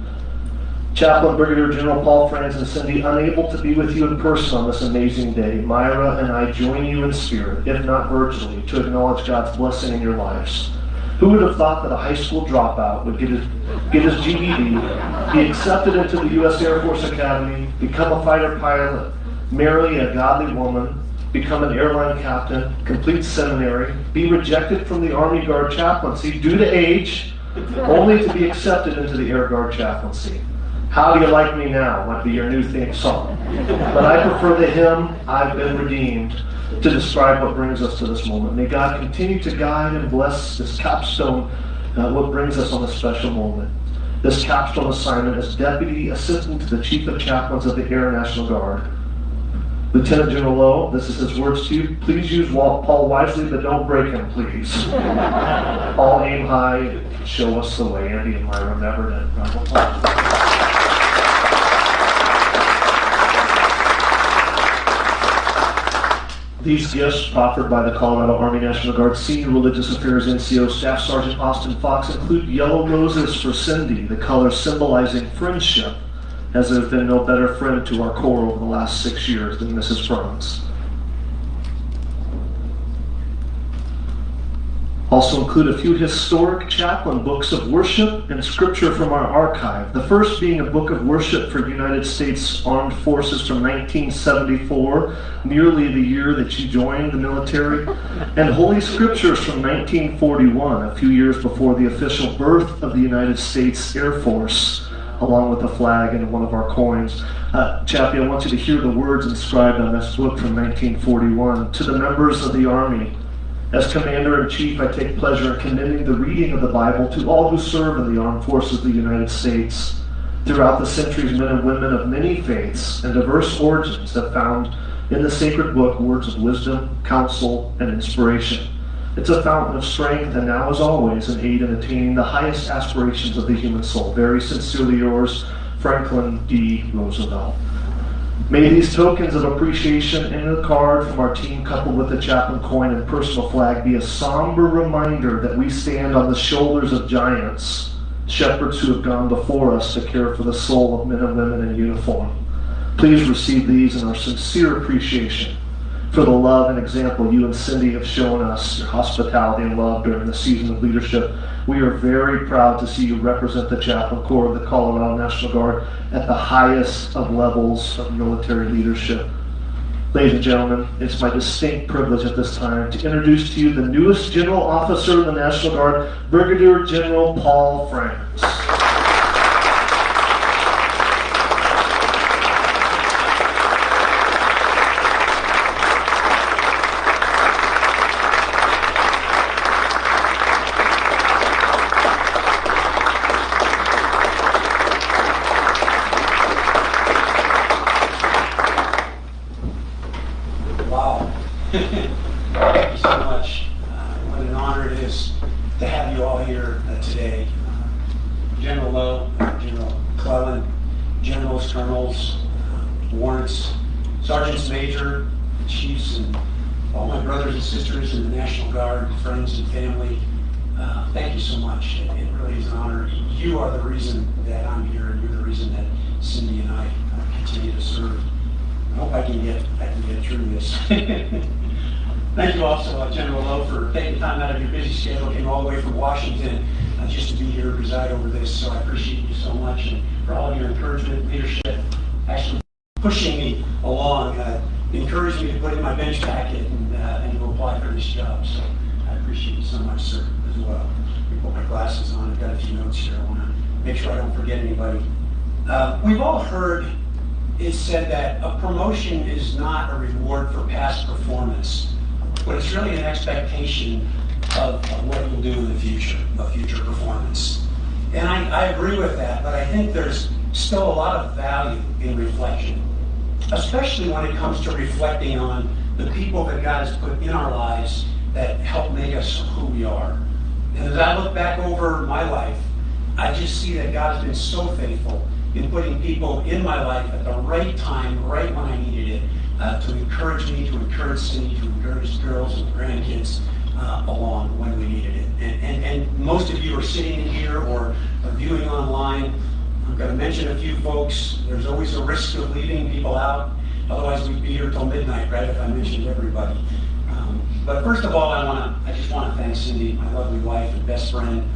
Chaplain Brigadier General Paul Franz and Cindy, unable to be with you in person on this amazing day, Myra and I join you in spirit, if not virtually, to acknowledge God's blessing in your lives. Who would have thought that a high school dropout would get his, get his GED, be accepted into the U.S. Air Force Academy, become a fighter pilot, marry a godly woman, become an airline captain, complete seminary, be rejected from the Army Guard chaplaincy due to age, only to be accepted into the Air Guard chaplaincy? How do you like me now? Might be your new theme song. But I prefer the hymn, I've been redeemed, to describe what brings us to this moment. May God continue to guide and bless this capstone, uh, what brings us on this special moment. This capstone assignment as Deputy Assistant to the Chief of Chaplains of the Air National Guard. Lieutenant General Loh, this is his words to you. Please use Paul wisely, but don't break him, please. All aim high, show us the way. Andy and Myra Meverden. Round These gifts offered by the Colorado Army National Guard Senior Religious Affairs NCO Staff Sergeant Austin Fox include yellow roses for Cindy, the color symbolizing friendship, as there has been no better friend to our Corps over the last six years than Mrs. Franz. Also include a few historic chaplain books of worship and scripture from our archive. The first being a book of worship for United States Armed Forces from 1974, nearly the year that you joined the military, and Holy Scriptures from 1941, a few years before the official birth of the United States Air Force, along with a flag and one of our coins. Uh, Chappie, I want you to hear the words inscribed on this book from 1941. To the members of the Army, as Commander in Chief, I take pleasure in commending the reading of the Bible to all who serve in the armed forces of the United States. Throughout the centuries, men and women of many faiths and diverse origins have found in the sacred book words of wisdom, counsel, and inspiration. It's a fountain of strength, and now, as always, an aid in attaining the highest aspirations of the human soul. Very sincerely yours, Franklin D. Roosevelt. May these tokens of appreciation in a card from our team, coupled with the chaplain coin and personal flag, be a somber reminder that we stand on the shoulders of giants, shepherds who have gone before us to care for the soul of men and women in uniform. Please receive these in our sincere appreciation for the love and example you and Cindy have shown us, your hospitality and love during the season of leadership. We are very proud to see you represent the Chaplain Corps of the Colorado National Guard at the highest of levels of military leadership. Ladies and gentlemen, it's my distinct privilege at this time to introduce to you the newest general officer of the National Guard, Brigadier General Paul Franz. Wow. Thank you so much. Uh, What an honor it is to have you all here uh, today. Uh, General Loh, uh, General Clellan, generals, colonels, uh, warrants, sergeants major, chiefs, and all my brothers and sisters in the National Guard, friends and family. uh, Thank you so much. It it really is an honor. You are the reason that I'm here, and you're the reason that Cindy and I uh, continue to serve. I hope I can get, I can get through this. Thank you also, uh, General Loh, for taking time out of your busy schedule, came all the way from Washington uh, just to be here to preside over this, so I appreciate you so much, and for all of your encouragement, leadership, actually pushing me along, uh, me to put in my bench packet and, uh, and to apply for this job, so I appreciate you so much, sir, as well. Me put my glasses on, I've got a few notes here, I want to make sure I don't forget anybody. Uh, We've all heard it said that a promotion is not a reward for past performance, but it's really an expectation of, of what you'll do in the future, of future performance. And I, I agree with that, but I think there's still a lot of value in reflection, especially when it comes to reflecting on the people that God has put in our lives that help make us who we are. And as I look back over my life, I just see that God has been so faithful in putting people in my life at the right time, right when I needed it, uh, to encourage me, to encourage Cindy, to encourage girls and grandkids uh, along when we needed it. And, and, and most of you are sitting in here or viewing online. I'm going to mention a few folks. There's always a risk of leaving people out. Otherwise, we'd be here till midnight, right, if I mentioned everybody. Um, but first of all, I want to, I just want to thank Cindy, my lovely wife and best friend,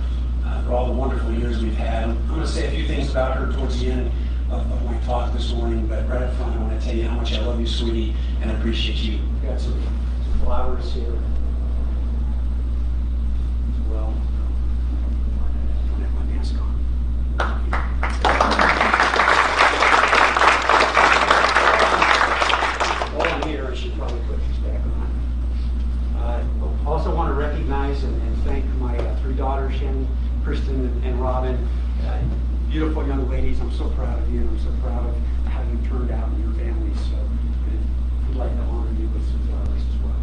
uh, for all the wonderful years we've had. I'm going to say a few things about her towards the end of, of my talk this morning, but right up front, I want to tell you how much I love you, sweetie, and I appreciate you. We've got some, some flowers here. as Well, I don't have my mask on. While I'm here, I should probably put these back on. Uh, Also want to recognize and and thank my uh, three daughters, Shannon, Kristen, and- and Robin. Uh, Beautiful I'm so proud of you, and I'm so proud of how you turned out and your families, so I'd like to honor you with some flowers as well.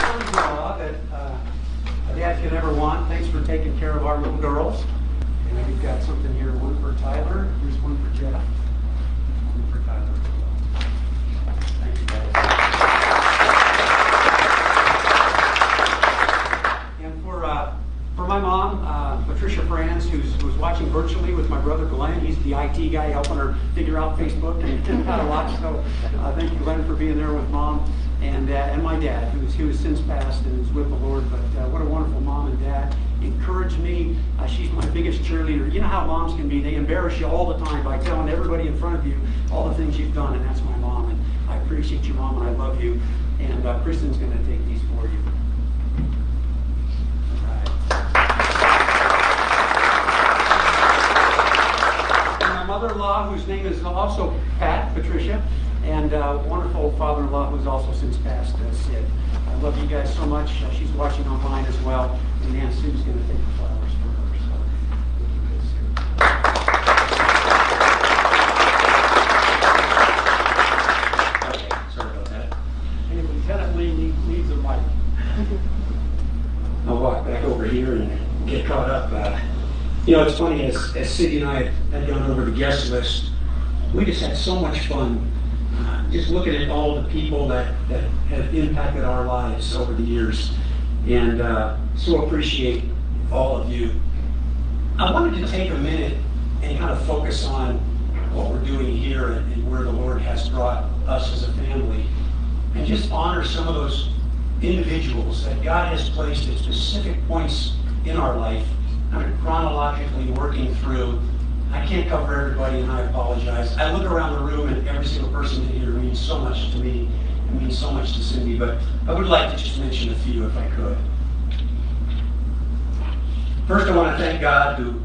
Sons-in-law that uh, a dad could ever want. Thanks for taking care of our little girls. And we've got something here, one for Tyler, here's one for Jeff. One for Tyler as well. Thank you, guys. And for, uh, for my mom, uh, Patricia Franz, who's, who's watching virtually with my brother Glenn. He's the IT guy helping her figure out Facebook and, and how to watch. So uh, thank you, Glenn, for being there with mom. And, uh, and my dad, who's, who has since passed and is with the Lord. But uh, what a wonderful mom and dad. Encourage me. Uh, she's my biggest cheerleader. You know how moms can be. They embarrass you all the time by telling everybody in front of you all the things you've done. And that's my mom. And I appreciate you, mom, and I love you. And uh, Kristen's going to take these for you. My mother-in-law, whose name is also Pat, Patricia, and uh, wonderful father-in-law who's also since passed, uh, Sid. I love you guys so much. Uh, she's watching online as well, and Aunt Sue's going to take the flowers for her. So, thank you guys. Okay, sorry about that. And Lieutenant Lee need- needs a mic. I'll walk back over here and get caught up. Uh, you know, it's funny, as, as Cindy and I had gone over the guest list, we just had so much fun just looking at all the people that, that have impacted our lives over the years. And uh, so appreciate all of you. I wanted to take a minute and kind of focus on what we're doing here and, and where the Lord has brought us as a family and just honor some of those individuals that God has placed at specific points in our life, kind of chronologically working through. I can't cover everybody, and I apologize. I look around the room, and every single person in here means so much to me. It means so much to Cindy, but I would like to just mention a few if I could. First, I want to thank God who,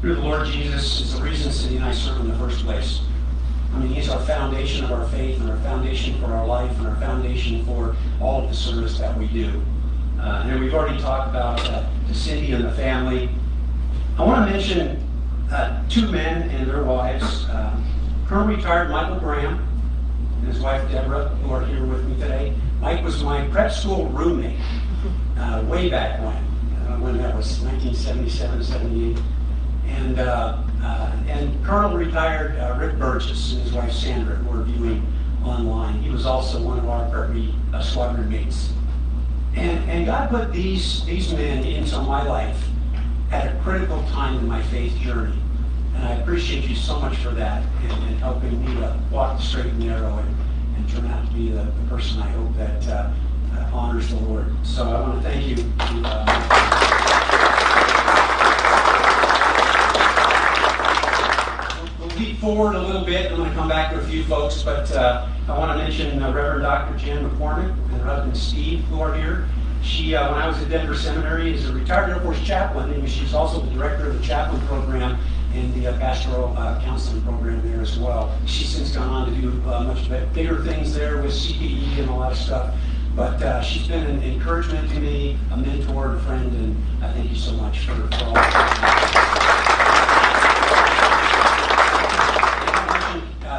through the Lord Jesus, is the reason Cindy and I serve in the first place. I mean, He's our foundation of our faith and our foundation for our life and our foundation for all of the service that we do. Uh, and we've already talked about uh, Cindy and the family. I want to mention uh, two men and their wives. Uh, current retired Michael Graham and his wife Deborah, who are here with me today. Mike was my prep school roommate uh, way back when, uh, when that was 1977, 78. And, uh, uh, and Colonel retired uh, Rick Burgess and his wife Sandra, who are viewing online. He was also one of our uh, squadron mates. And, and God put these, these men into my life at a critical time in my faith journey. And I appreciate you so much for that and, and helping me to walk the straight and narrow and, and turn out to be the, the person I hope that uh, uh, honors the Lord. So I want to thank you. to, uh, We'll leap forward a little bit. I'm going to come back to a few folks, but uh, I want to mention uh, Reverend Dr. Jan McCormick and husband Steve, who are here. She, uh, when I was at Denver Seminary, is a retired Air Force chaplain, and she's also the director of the chaplain program and the uh, pastoral uh, counseling program there as well. She's since gone on to do uh, much bigger things there with CPE and a lot of stuff. But uh, she's been an encouragement to me, a mentor, a friend, and I thank you so much for, for all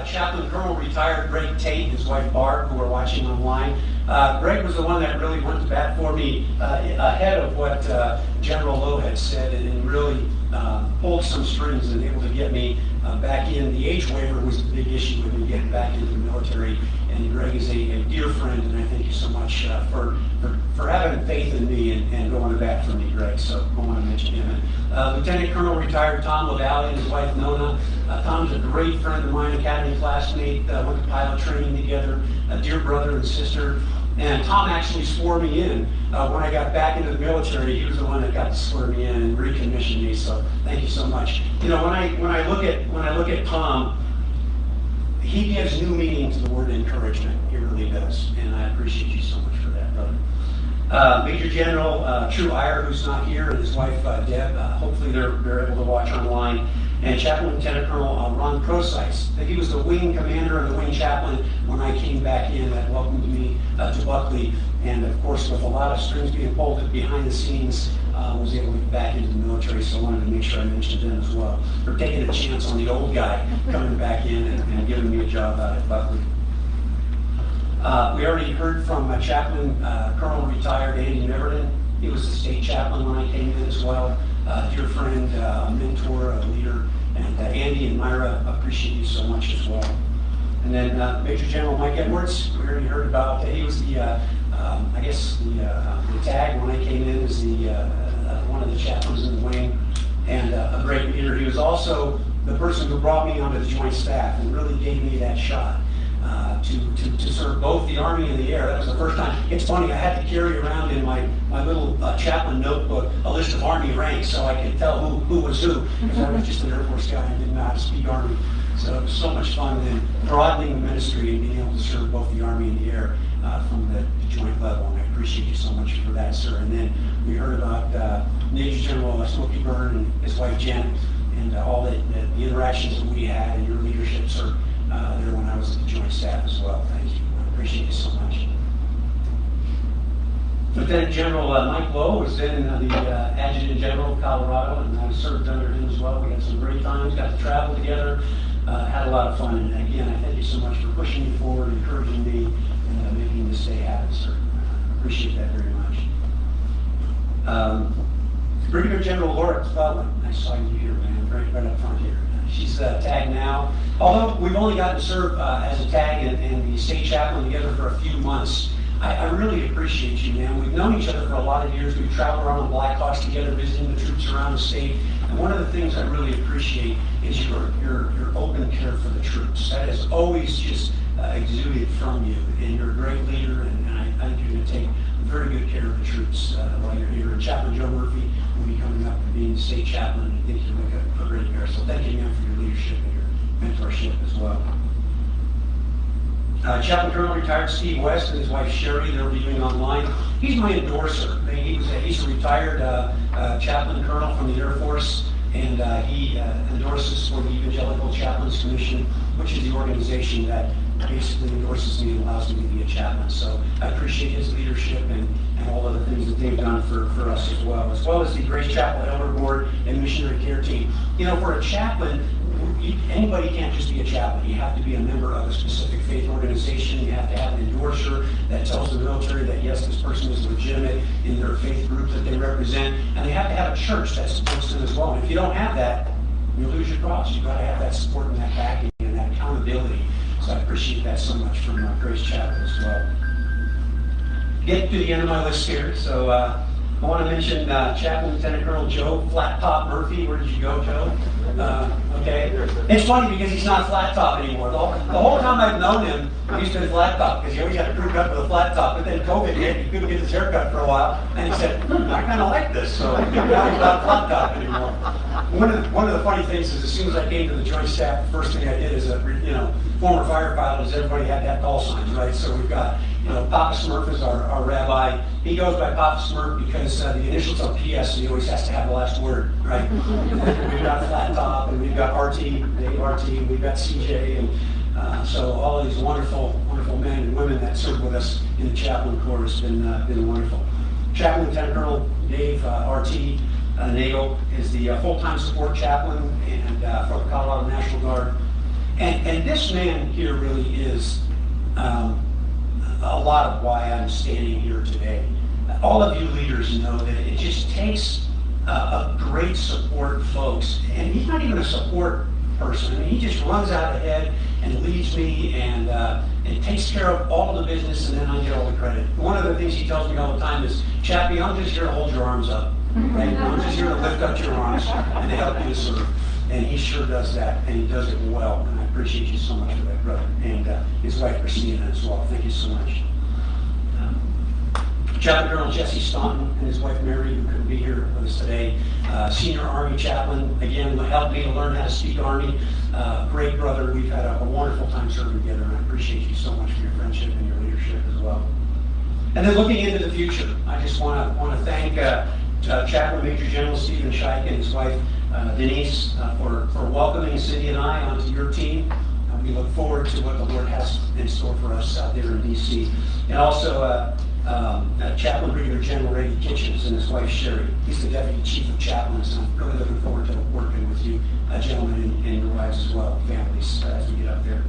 Chaplain Colonel retired Greg Tate, and his wife Barb, who are watching online. Uh, Greg was the one that really went to bat for me uh, ahead of what uh, General Loh had said and, really uh, pulled some strings and able to get me uh, back in. The age waiver was the big issue with me getting back into the military. And Greg is a, a dear friend, and I thank you so much uh, for, for, for having faith in me and, and going to bat for me, Greg. So I want to mention him. Uh, Lieutenant Colonel retired Tom LaValle and his wife Nona. Uh, Tom's a great friend of mine, academy classmate, uh, went to pilot training together, a dear brother and sister. And Tom actually swore me in uh, when I got back into the military. He was the one that got to swear me in and recommissioned me. So thank you so much. You know, when I when I look at when I look at Tom, he gives new meaning to the word encouragement. He really does, and I appreciate you so much for that, brother. Uh, Major General uh, True Iyer, who's not here, and his wife uh, Deb. Uh, hopefully, they're they're able to watch online. And Chaplain Lieutenant Colonel uh, Ron Procyse. He was the wing commander and the wing chaplain when I came back in. That welcomed me uh, to Buckley, and of course, with a lot of strings being pulled behind the scenes, uh, was able to get back into the military. So I wanted to make sure I mentioned them as well. For taking a chance on the old guy coming back in and, and giving me a job out at Buckley. Uh, we already heard from Chaplain uh, Colonel retired Andy Neverton. He was the state chaplain when I came in as well. Uh, dear friend, uh, a mentor, a leader, and uh, Andy and Myra appreciate you so much as well. And then uh, Major General Mike Edwards, we already heard about. He was the, uh, um, I guess, the, uh, the tag when I came in as the uh, uh, one of the chaplains in the wing, and uh, a great leader. He was also the person who brought me onto the Joint Staff and really gave me that shot. Uh, to, to, to serve both the Army and the Air. That was the first time. It's funny, I had to carry around in my, my little uh, chaplain notebook a list of Army ranks so I could tell who, who was who, because I was just an Air Force guy and didn't know how to speak Army. So it was so much fun. Then broadening the ministry and being able to serve both the Army and the Air uh, from the, the joint level. And I appreciate you so much for that, sir. And then we heard about uh, Major General Smokey Byrne and his wife Jen and uh, all the, the, the interactions that we had and your leadership, sir uh, there when I was the Joint Staff as well. Thank you. I appreciate you so much. Lieutenant General uh, Mike Loh was then uh, the uh, Adjutant General of Colorado, and I served under him as well. We had some great times, got to travel together, uh, had a lot of fun. And again, I thank you so much for pushing me forward, encouraging me, and uh, making this day happen, sir. I appreciate that very much. Um, Brigadier General Laura Clellan, I saw you here, man, right, right up front here. She's uh, tagged now. Although we've only gotten to serve uh, as a tag and, and the state chaplain together for a few months, I, I, really appreciate you, man. We've known each other for a lot of years. We've traveled around the Blackhawks together, visiting the troops around the state. And one of the things I really appreciate is your your, your open care for the troops. That has always just uh, exuded from you, and you're a great leader. And, and I think you're going to take very good care of the troops uh, while you're here. And Chaplain Joe Murphy will be coming up and being the state chaplain. I think you'll make a, great pair. So thank you, again for your leadership and your mentorship as well. Uh, Chaplain Colonel retired Steve West and his wife Sherry, they're reviewing online. He's my endorser. He was a, he's a retired uh, uh, chaplain colonel from the Air Force, and uh, he uh, endorses for the Evangelical Chaplains Commission, which is the organization that basically endorses me and allows me to be a chaplain. So I appreciate his leadership and, and all of the things that they've done for, for us as well, as well as the Grace Chapel Elder Board and Missionary Care Team. You know, for a chaplain, anybody can't just be a chaplain. You have to be a member of a specific faith organization. You have to have an endorser that tells the military that yes, this person is legitimate in their faith group that they represent, and they have to have a church that supports them as well. And if you don't have that, you lose your cross. You've got to have that support and that backing and that accountability. So I appreciate that so much from uh, Grace Chapel as well. Get to the end of my list here. So uh, I want to mention uh, Chaplain Lieutenant Colonel Joe Flat Top Murphy. Where did you go, Joe? Uh, okay. It's funny because he's not flat top anymore. The whole, the whole time I've known him, he's been flat top because he always had a crew cut with a flat top. But then COVID hit, he couldn't get his hair cut for a while, and he said, hmm, "I kind of like this." So he's not flat top anymore. One of the, one of the funny things is, as soon as I came to the joint staff, the first thing I did as a you know former fire pilot is everybody had to have call signs, right? So we've got you know Papa Smurf is our, our rabbi. He goes by Papa Smurf because uh, the initials are PS, so he always has to have the last word, right? we've got Flat Top, and we've got RT, Dave RT, we've got CJ, and uh, so all these wonderful, wonderful men and women that serve with us in the chaplain corps has been uh, been wonderful. Chaplain Lieutenant Colonel Dave uh, RT uh, Nagel is the uh, full-time support chaplain and uh, for the Colorado National Guard. And, and this man here really is um, a lot of why I'm standing here today. All of you leaders know that it just takes uh, a great support folks, and he's not even a support person. I mean, he just runs out ahead and leads me and, uh, and takes care of all the business, and then I get all the credit. One of the things he tells me all the time is, Chappie, I'm just here to hold your arms up. Right? I'm just here to lift up your arms and help you to serve. And he sure does that, and he does it well. And I appreciate you so much for that, brother. And uh, his wife, Christina, as well. Thank you so much. Chaplain Colonel Jesse Dunstan and his wife Mary, who couldn't be here with us today. Uh, senior Army chaplain, again, helped me to learn how to speak Army. Uh, great brother. We've had a, a wonderful time serving together, and I appreciate you so much for your friendship and your leadership as well. And then looking into the future, I just want to want to thank uh, uh, Chaplain Major General Steven Schaick and his wife uh, Denise uh, for, for welcoming Cindy and I onto your team. We look forward to what the Lord has in store for us out there in D.C. And also uh, um, uh, Chaplain Brigadier General Ray Kitchens and his wife Sherry. He's the Deputy Chief of Chaplains, I'm really looking forward to working with you, uh, gentlemen, and, and your wives as well, families, uh, as we get up there.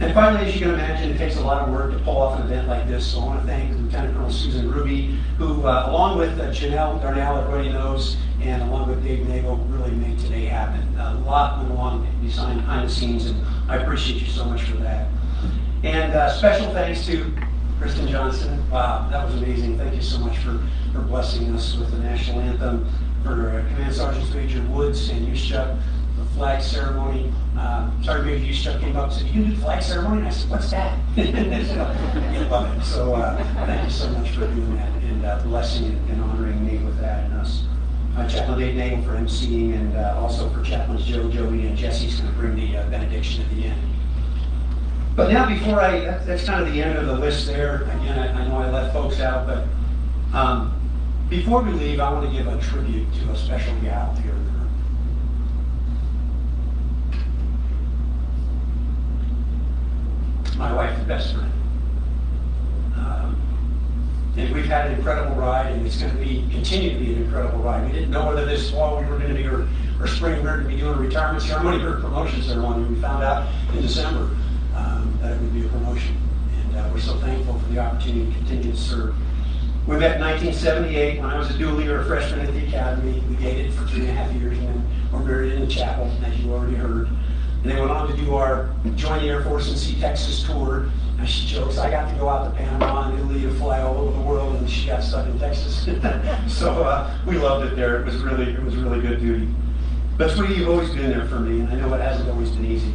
And finally, as you can imagine, it takes a lot of work to pull off an event like this. So I want to thank Lieutenant Colonel Susan Ruby, who, uh, along with uh, Janelle Darnell, everybody knows, and along with Dave Nagel, really made today happen. A lot went along behind, behind the scenes, and I appreciate you so much for that. And uh, special thanks to Kristen Johnson. That was amazing. Thank you so much for, for blessing us with the national anthem. For uh, Command Sergeant Major Woods and Yushchuk, the flag ceremony. Uh, Sergeant Major Yushchuk came up and said, you do the flag ceremony? And I said, what's that? so, love it. So uh, thank you so much for doing that and uh, blessing and, and honoring me with that and us. Uh, Chaplain Dave Nagel for emceeing and uh, also for Chaplains Joe, Joey, and Jesse's going to bring the uh, benediction at the end. But now, before I, that's, that's kind of the end of the list there. Again, I, I know I left folks out, but um, before we leave, I want to give a tribute to a special gal here in the room. My wife's best friend. Um, and we've had an incredible ride, and it's going to be continue to be an incredible ride. We didn't know whether this fall we were going to be or, or spring we were going to be doing a retirement ceremony or a promotion ceremony. We found out in December that it would be a promotion, and uh, we're so thankful for the opportunity to continue to serve. We met in 1978 when I was a doolie year freshman at the academy. We dated for three and a half years, and then were married in the chapel, as you already heard. And then went on to do our join the Air Force and see Texas tour. And she jokes, I got to go out to Panama and Italy to fly all over the world, and she got stuck in Texas. so uh, we loved it there. It was really, it was really good duty. But Sweetie, you've always been there for me, and I know it hasn't always been easy,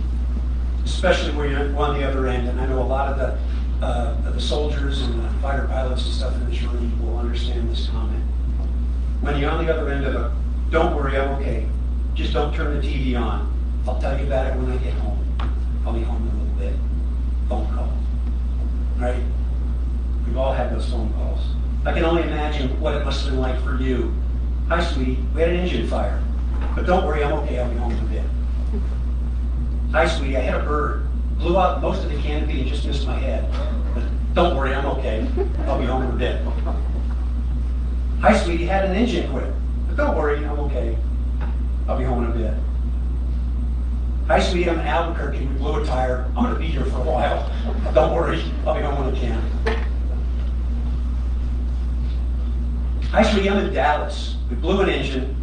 especially when you're on the other end. And I know a lot of the, uh, the soldiers and the fighter pilots and stuff in this room will understand this comment. When you're on the other end of it, don't worry, I'm okay. Just don't turn the TV on. I'll tell you about it when I get home. I'll be home in a little bit. Phone call. Right? We've all had those phone calls. I can only imagine what it must have been like for you. Hi, sweetie. We had an engine fire. But don't worry, I'm okay. I'll be home in a bit. Hi, sweetie. I hit a bird. Blew out most of the canopy and just missed my head. But don't worry, I'm okay. I'll be home in a bit. Hi, sweetie. Had an engine quit. But don't worry, I'm okay. I'll be home in a bit. Hi, sweetie, I'm in Albuquerque. We blew a tire. I'm going to be here for a while. Don't worry, I'll be home when I can. Hi, sweetie, I'm in Dallas. We blew an engine,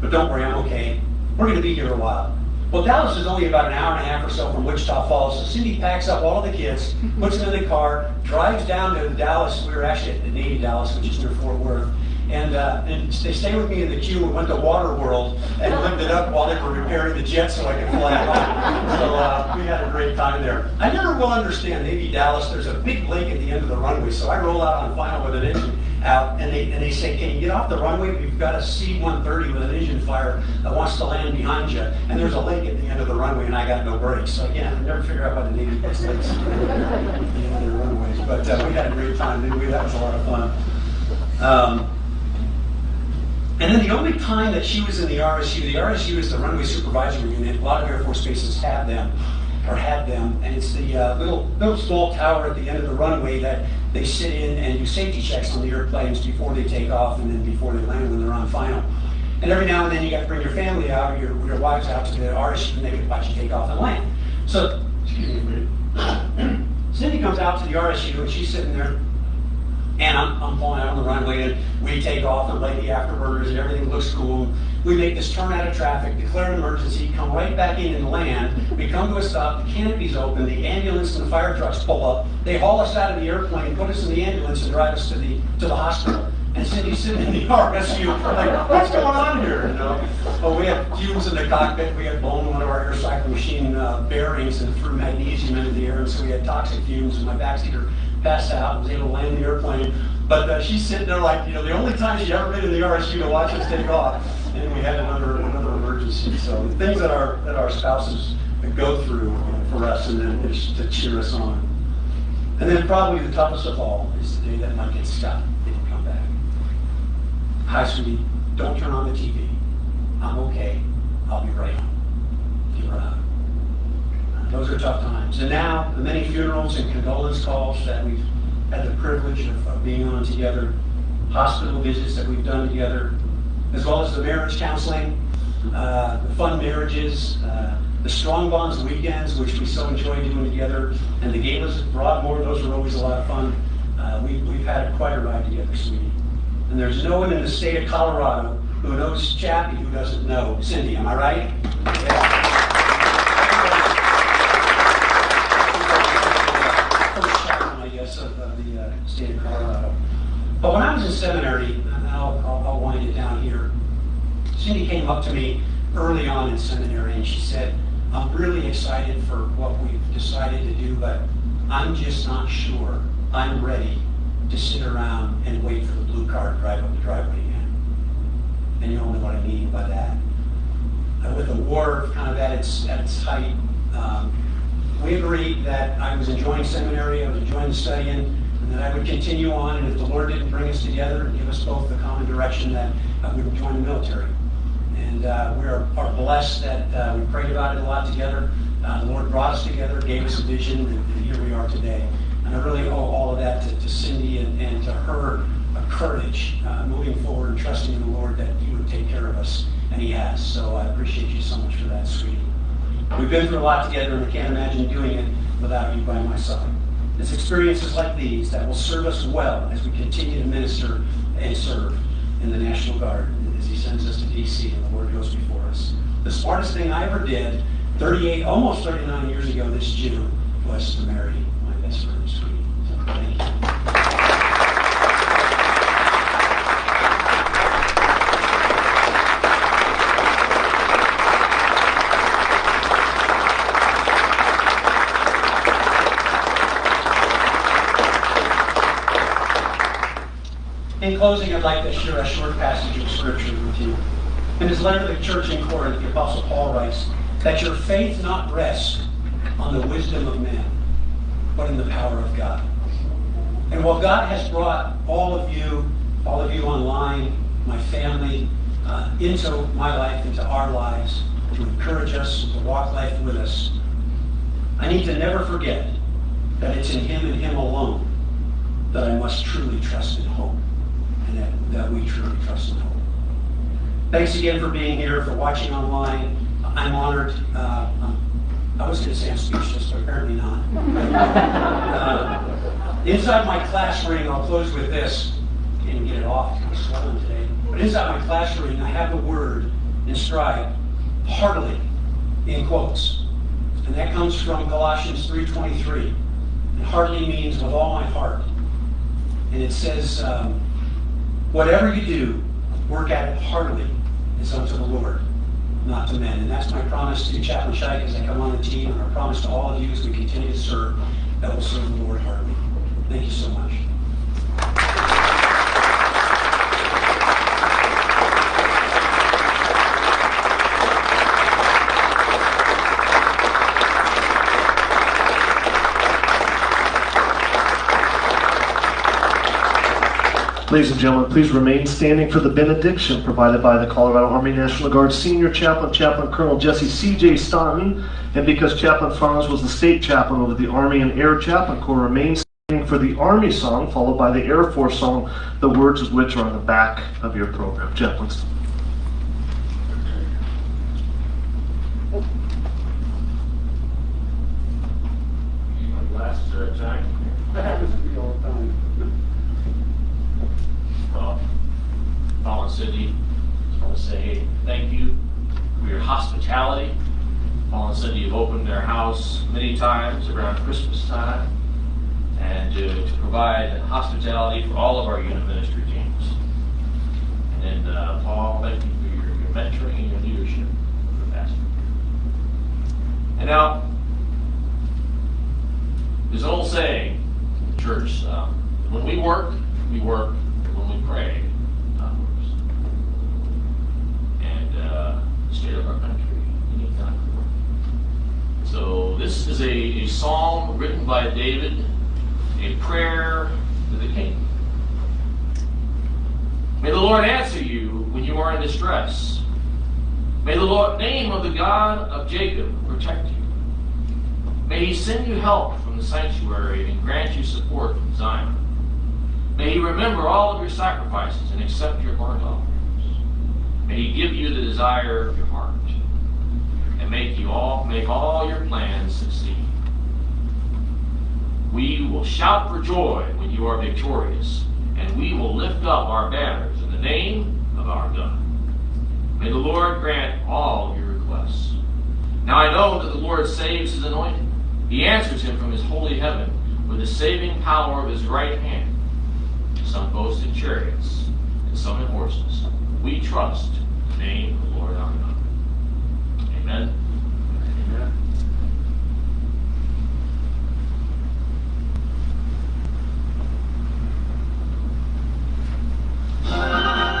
but don't worry, I'm okay. We're going to be here a while. Well, Dallas is only about an hour and a half or so from Wichita Falls, so Cindy packs up all of the kids, puts them in the car, drives down to Dallas. We were actually at the Navy Dallas, which is near Fort Worth, And, uh, and they stayed with me in the queue and went to Water World and lived it up while they were repairing the jet so I could fly home. So uh, we had a great time there. I never will understand Navy Dallas. There's a big lake at the end of the runway, so I roll out on final with an engine out, and they and they say, "Can you get off the runway? We've got a C-130 with an engine fire that wants to land behind you, and there's a lake at the end of the runway, and I got no brakes." So again, I never figure out why the Navy puts lakes at the end of their runways. But uh, we had a great time. didn't we? That was a lot of fun. Um, and then the only time that she was in the RSU, the RSU is the runway supervisory unit. A lot of Air Force bases have them, or had them, and it's the uh, little little small tower at the end of the runway that they sit in and do safety checks on the airplanes before they take off and then before they land when they're on final. And every now and then you got to bring your family out or your, your wives out to the RSU and they can watch you take off and land. So, excuse me. Cindy comes out to the RSU and she's sitting there and I'm, I'm pulling out on the runway, and we take off and the afterburners, and everything looks cool. We make this turn out of traffic, declare an emergency, come right back in and land. We come to a stop, the canopy's open, the ambulance and the fire trucks pull up. They haul us out of the airplane, put us in the ambulance, and drive us to the to the hospital. And Cindy's sitting in the RSU, like, what's going on here? You know? Oh, we had fumes in the cockpit. We had blown one of our air cycle machine uh, bearings and threw magnesium into the air, and so we had toxic fumes. And my backseater passed out, and was able to land the airplane. But uh, she's sitting there like, you know, the only time she ever been in the RSU to watch us take off. And we had another another emergency. So the things that our that our spouses go through for us, and then is to cheer us on. And then probably the toughest of all is the day that my kid Scott didn't come back. Hi, sweetie. Don't turn on the TV. I'm okay. I'll be right home. You were out. Those are tough times. And now, the many funerals and condolence calls that we've had the privilege of, of being on together, hospital visits that we've done together, as well as the marriage counseling, uh, the fun marriages, uh, the Strong Bonds weekends, which we so enjoy doing together, and the galas at Broadmoor, those were always a lot of fun. Uh, we, we've had quite a ride together, sweetie. And there's no one in the state of Colorado who knows Chappie who doesn't know Cindy. Am I right? Yeah. Of, of the uh, state of Colorado. But when I was in seminary, and I'll, I'll, I'll wind it down here, Cindy came up to me early on in seminary and she said, I'm really excited for what we've decided to do, but I'm just not sure I'm ready to sit around and wait for the blue car to drive up the driveway again. And you all know what I mean by that. Uh, with the war kind of at its, at its height, um, we agreed that I was enjoying seminary, I was enjoying studying, and that I would continue on, and if the Lord didn't bring us together and give us both the common direction, that I would join the military. And uh, we are, are blessed that uh, we prayed about it a lot together. Uh, the Lord brought us together, gave us a vision, and, and here we are today. And I really owe all of that to, to Cindy and, and to her uh, courage uh, moving forward and trusting in the Lord that He would take care of us, and He has. So I appreciate you so much for that, sweetie. We've been through a lot together, and I can't imagine doing it without you by my side. It's experiences like these that will serve us well as we continue to minister and serve in the National Guard as he sends us to D.C. goes before us. The smartest thing I ever did, 38, almost 39 years ago this June, was to marry my best friend, sweetie. So thank you. In closing, I'd like to share a short passage of scripture. In his letter to the church in Corinth, the Apostle Paul writes, that your faith not rest on the wisdom of man, but in the power of God. And while God has brought all of you, all of you online, my family, uh, into my life, into our lives, to encourage us, to walk life with us, I need to never forget that it's in Him and Him alone that I must truly trust and hope and that, that we truly trust and hope. Thanks again for being here, for watching online. I'm honored. Uh, I was going to say I'm speechless, but apparently not. uh, inside my class ring, I'll close with this. Can't get it off. I'm swollen today. But inside my class ring, I have the word inscribed, heartily, in quotes. And that comes from Galatians 3.23. And heartily means with all my heart. And it says, um, Whatever you do, work at it heartily as unto the Lord, not to men. And that's my promise to Chaplain Schaick as I come on the team, and our promise to all of you as we continue to serve, that will serve the Lord heartily. Thank you so much. Ladies and gentlemen, please remain standing for the benediction provided by the Colorado Army National Guard Senior Chaplain, Chaplain Colonel Jesse C.J. Dunstan. And because Chaplain Franz was the state chaplain over the Army and Air Chaplain Corps, remain standing for the Army song, followed by the Air Force song, the words of which are on the back of your program. Chaplains. My glasses are attacking me. That happens to me all the time. Well, Fallen City, just want to say thank you for your hospitality. Fallen City have opened their house many times around Christmas time and to, to provide hospitality for all of our unit ministry teams. And uh, Paul, thank you for your, your mentoring and your leadership for the past year. And now, there's an old saying in the church, um, when we work, we work, when we pray, God works. And uh, of our country, God. So this is a, a psalm written by David, a prayer to the king. May the Lord answer you when you are in distress. May the Lord, name of the God of Jacob protect you. May he send you help from the sanctuary and grant you support from Zion. May he remember all of your sacrifices and accept your burnt offerings. May he give you the desire of your heart and make you all make all your plans succeed. We will shout for joy when you are victorious, and we will lift up our banners in the name of our God. May the Lord grant all your requests. Now I know that the Lord saves his anointed. He answers him from his holy heaven with the saving power of his right hand. Some boast in chariots, and some in horses. We trust the name of the Lord our God. Amen. Amen.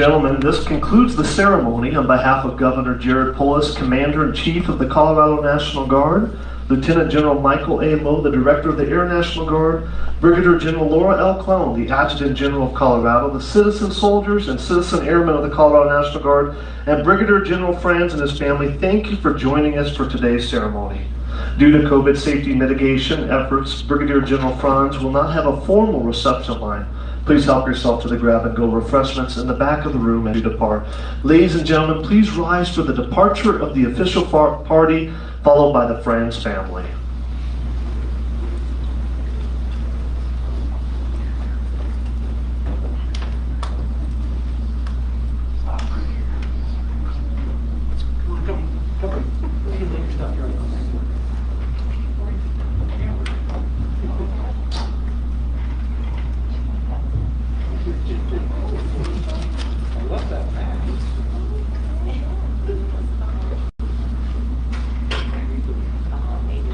gentlemen, this concludes the ceremony on behalf of Governor Jared Polis, Commander in Chief of the Colorado National Guard. Lieutenant General Michael A. Loh, the Director of the Air National Guard, Brigadier General Laura L. Clellan, the Adjutant General of Colorado, the citizen soldiers and citizen airmen of the Colorado National Guard, and Brigadier General Franz and his family, thank you for joining us for today's ceremony. Due to COVID safety mitigation efforts, Brigadier General Franz will not have a formal reception line. Please help yourself to the grab and go refreshments in the back of the room as you depart. Ladies and gentlemen, please rise for the departure of the official party, followed by the Franz family. Come on, come, come. You can leave your stuff here. I love that bag.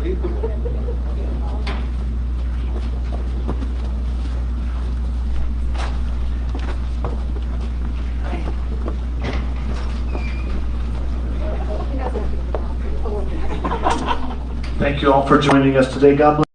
Lead the way. Thank you all for joining us today. God bless.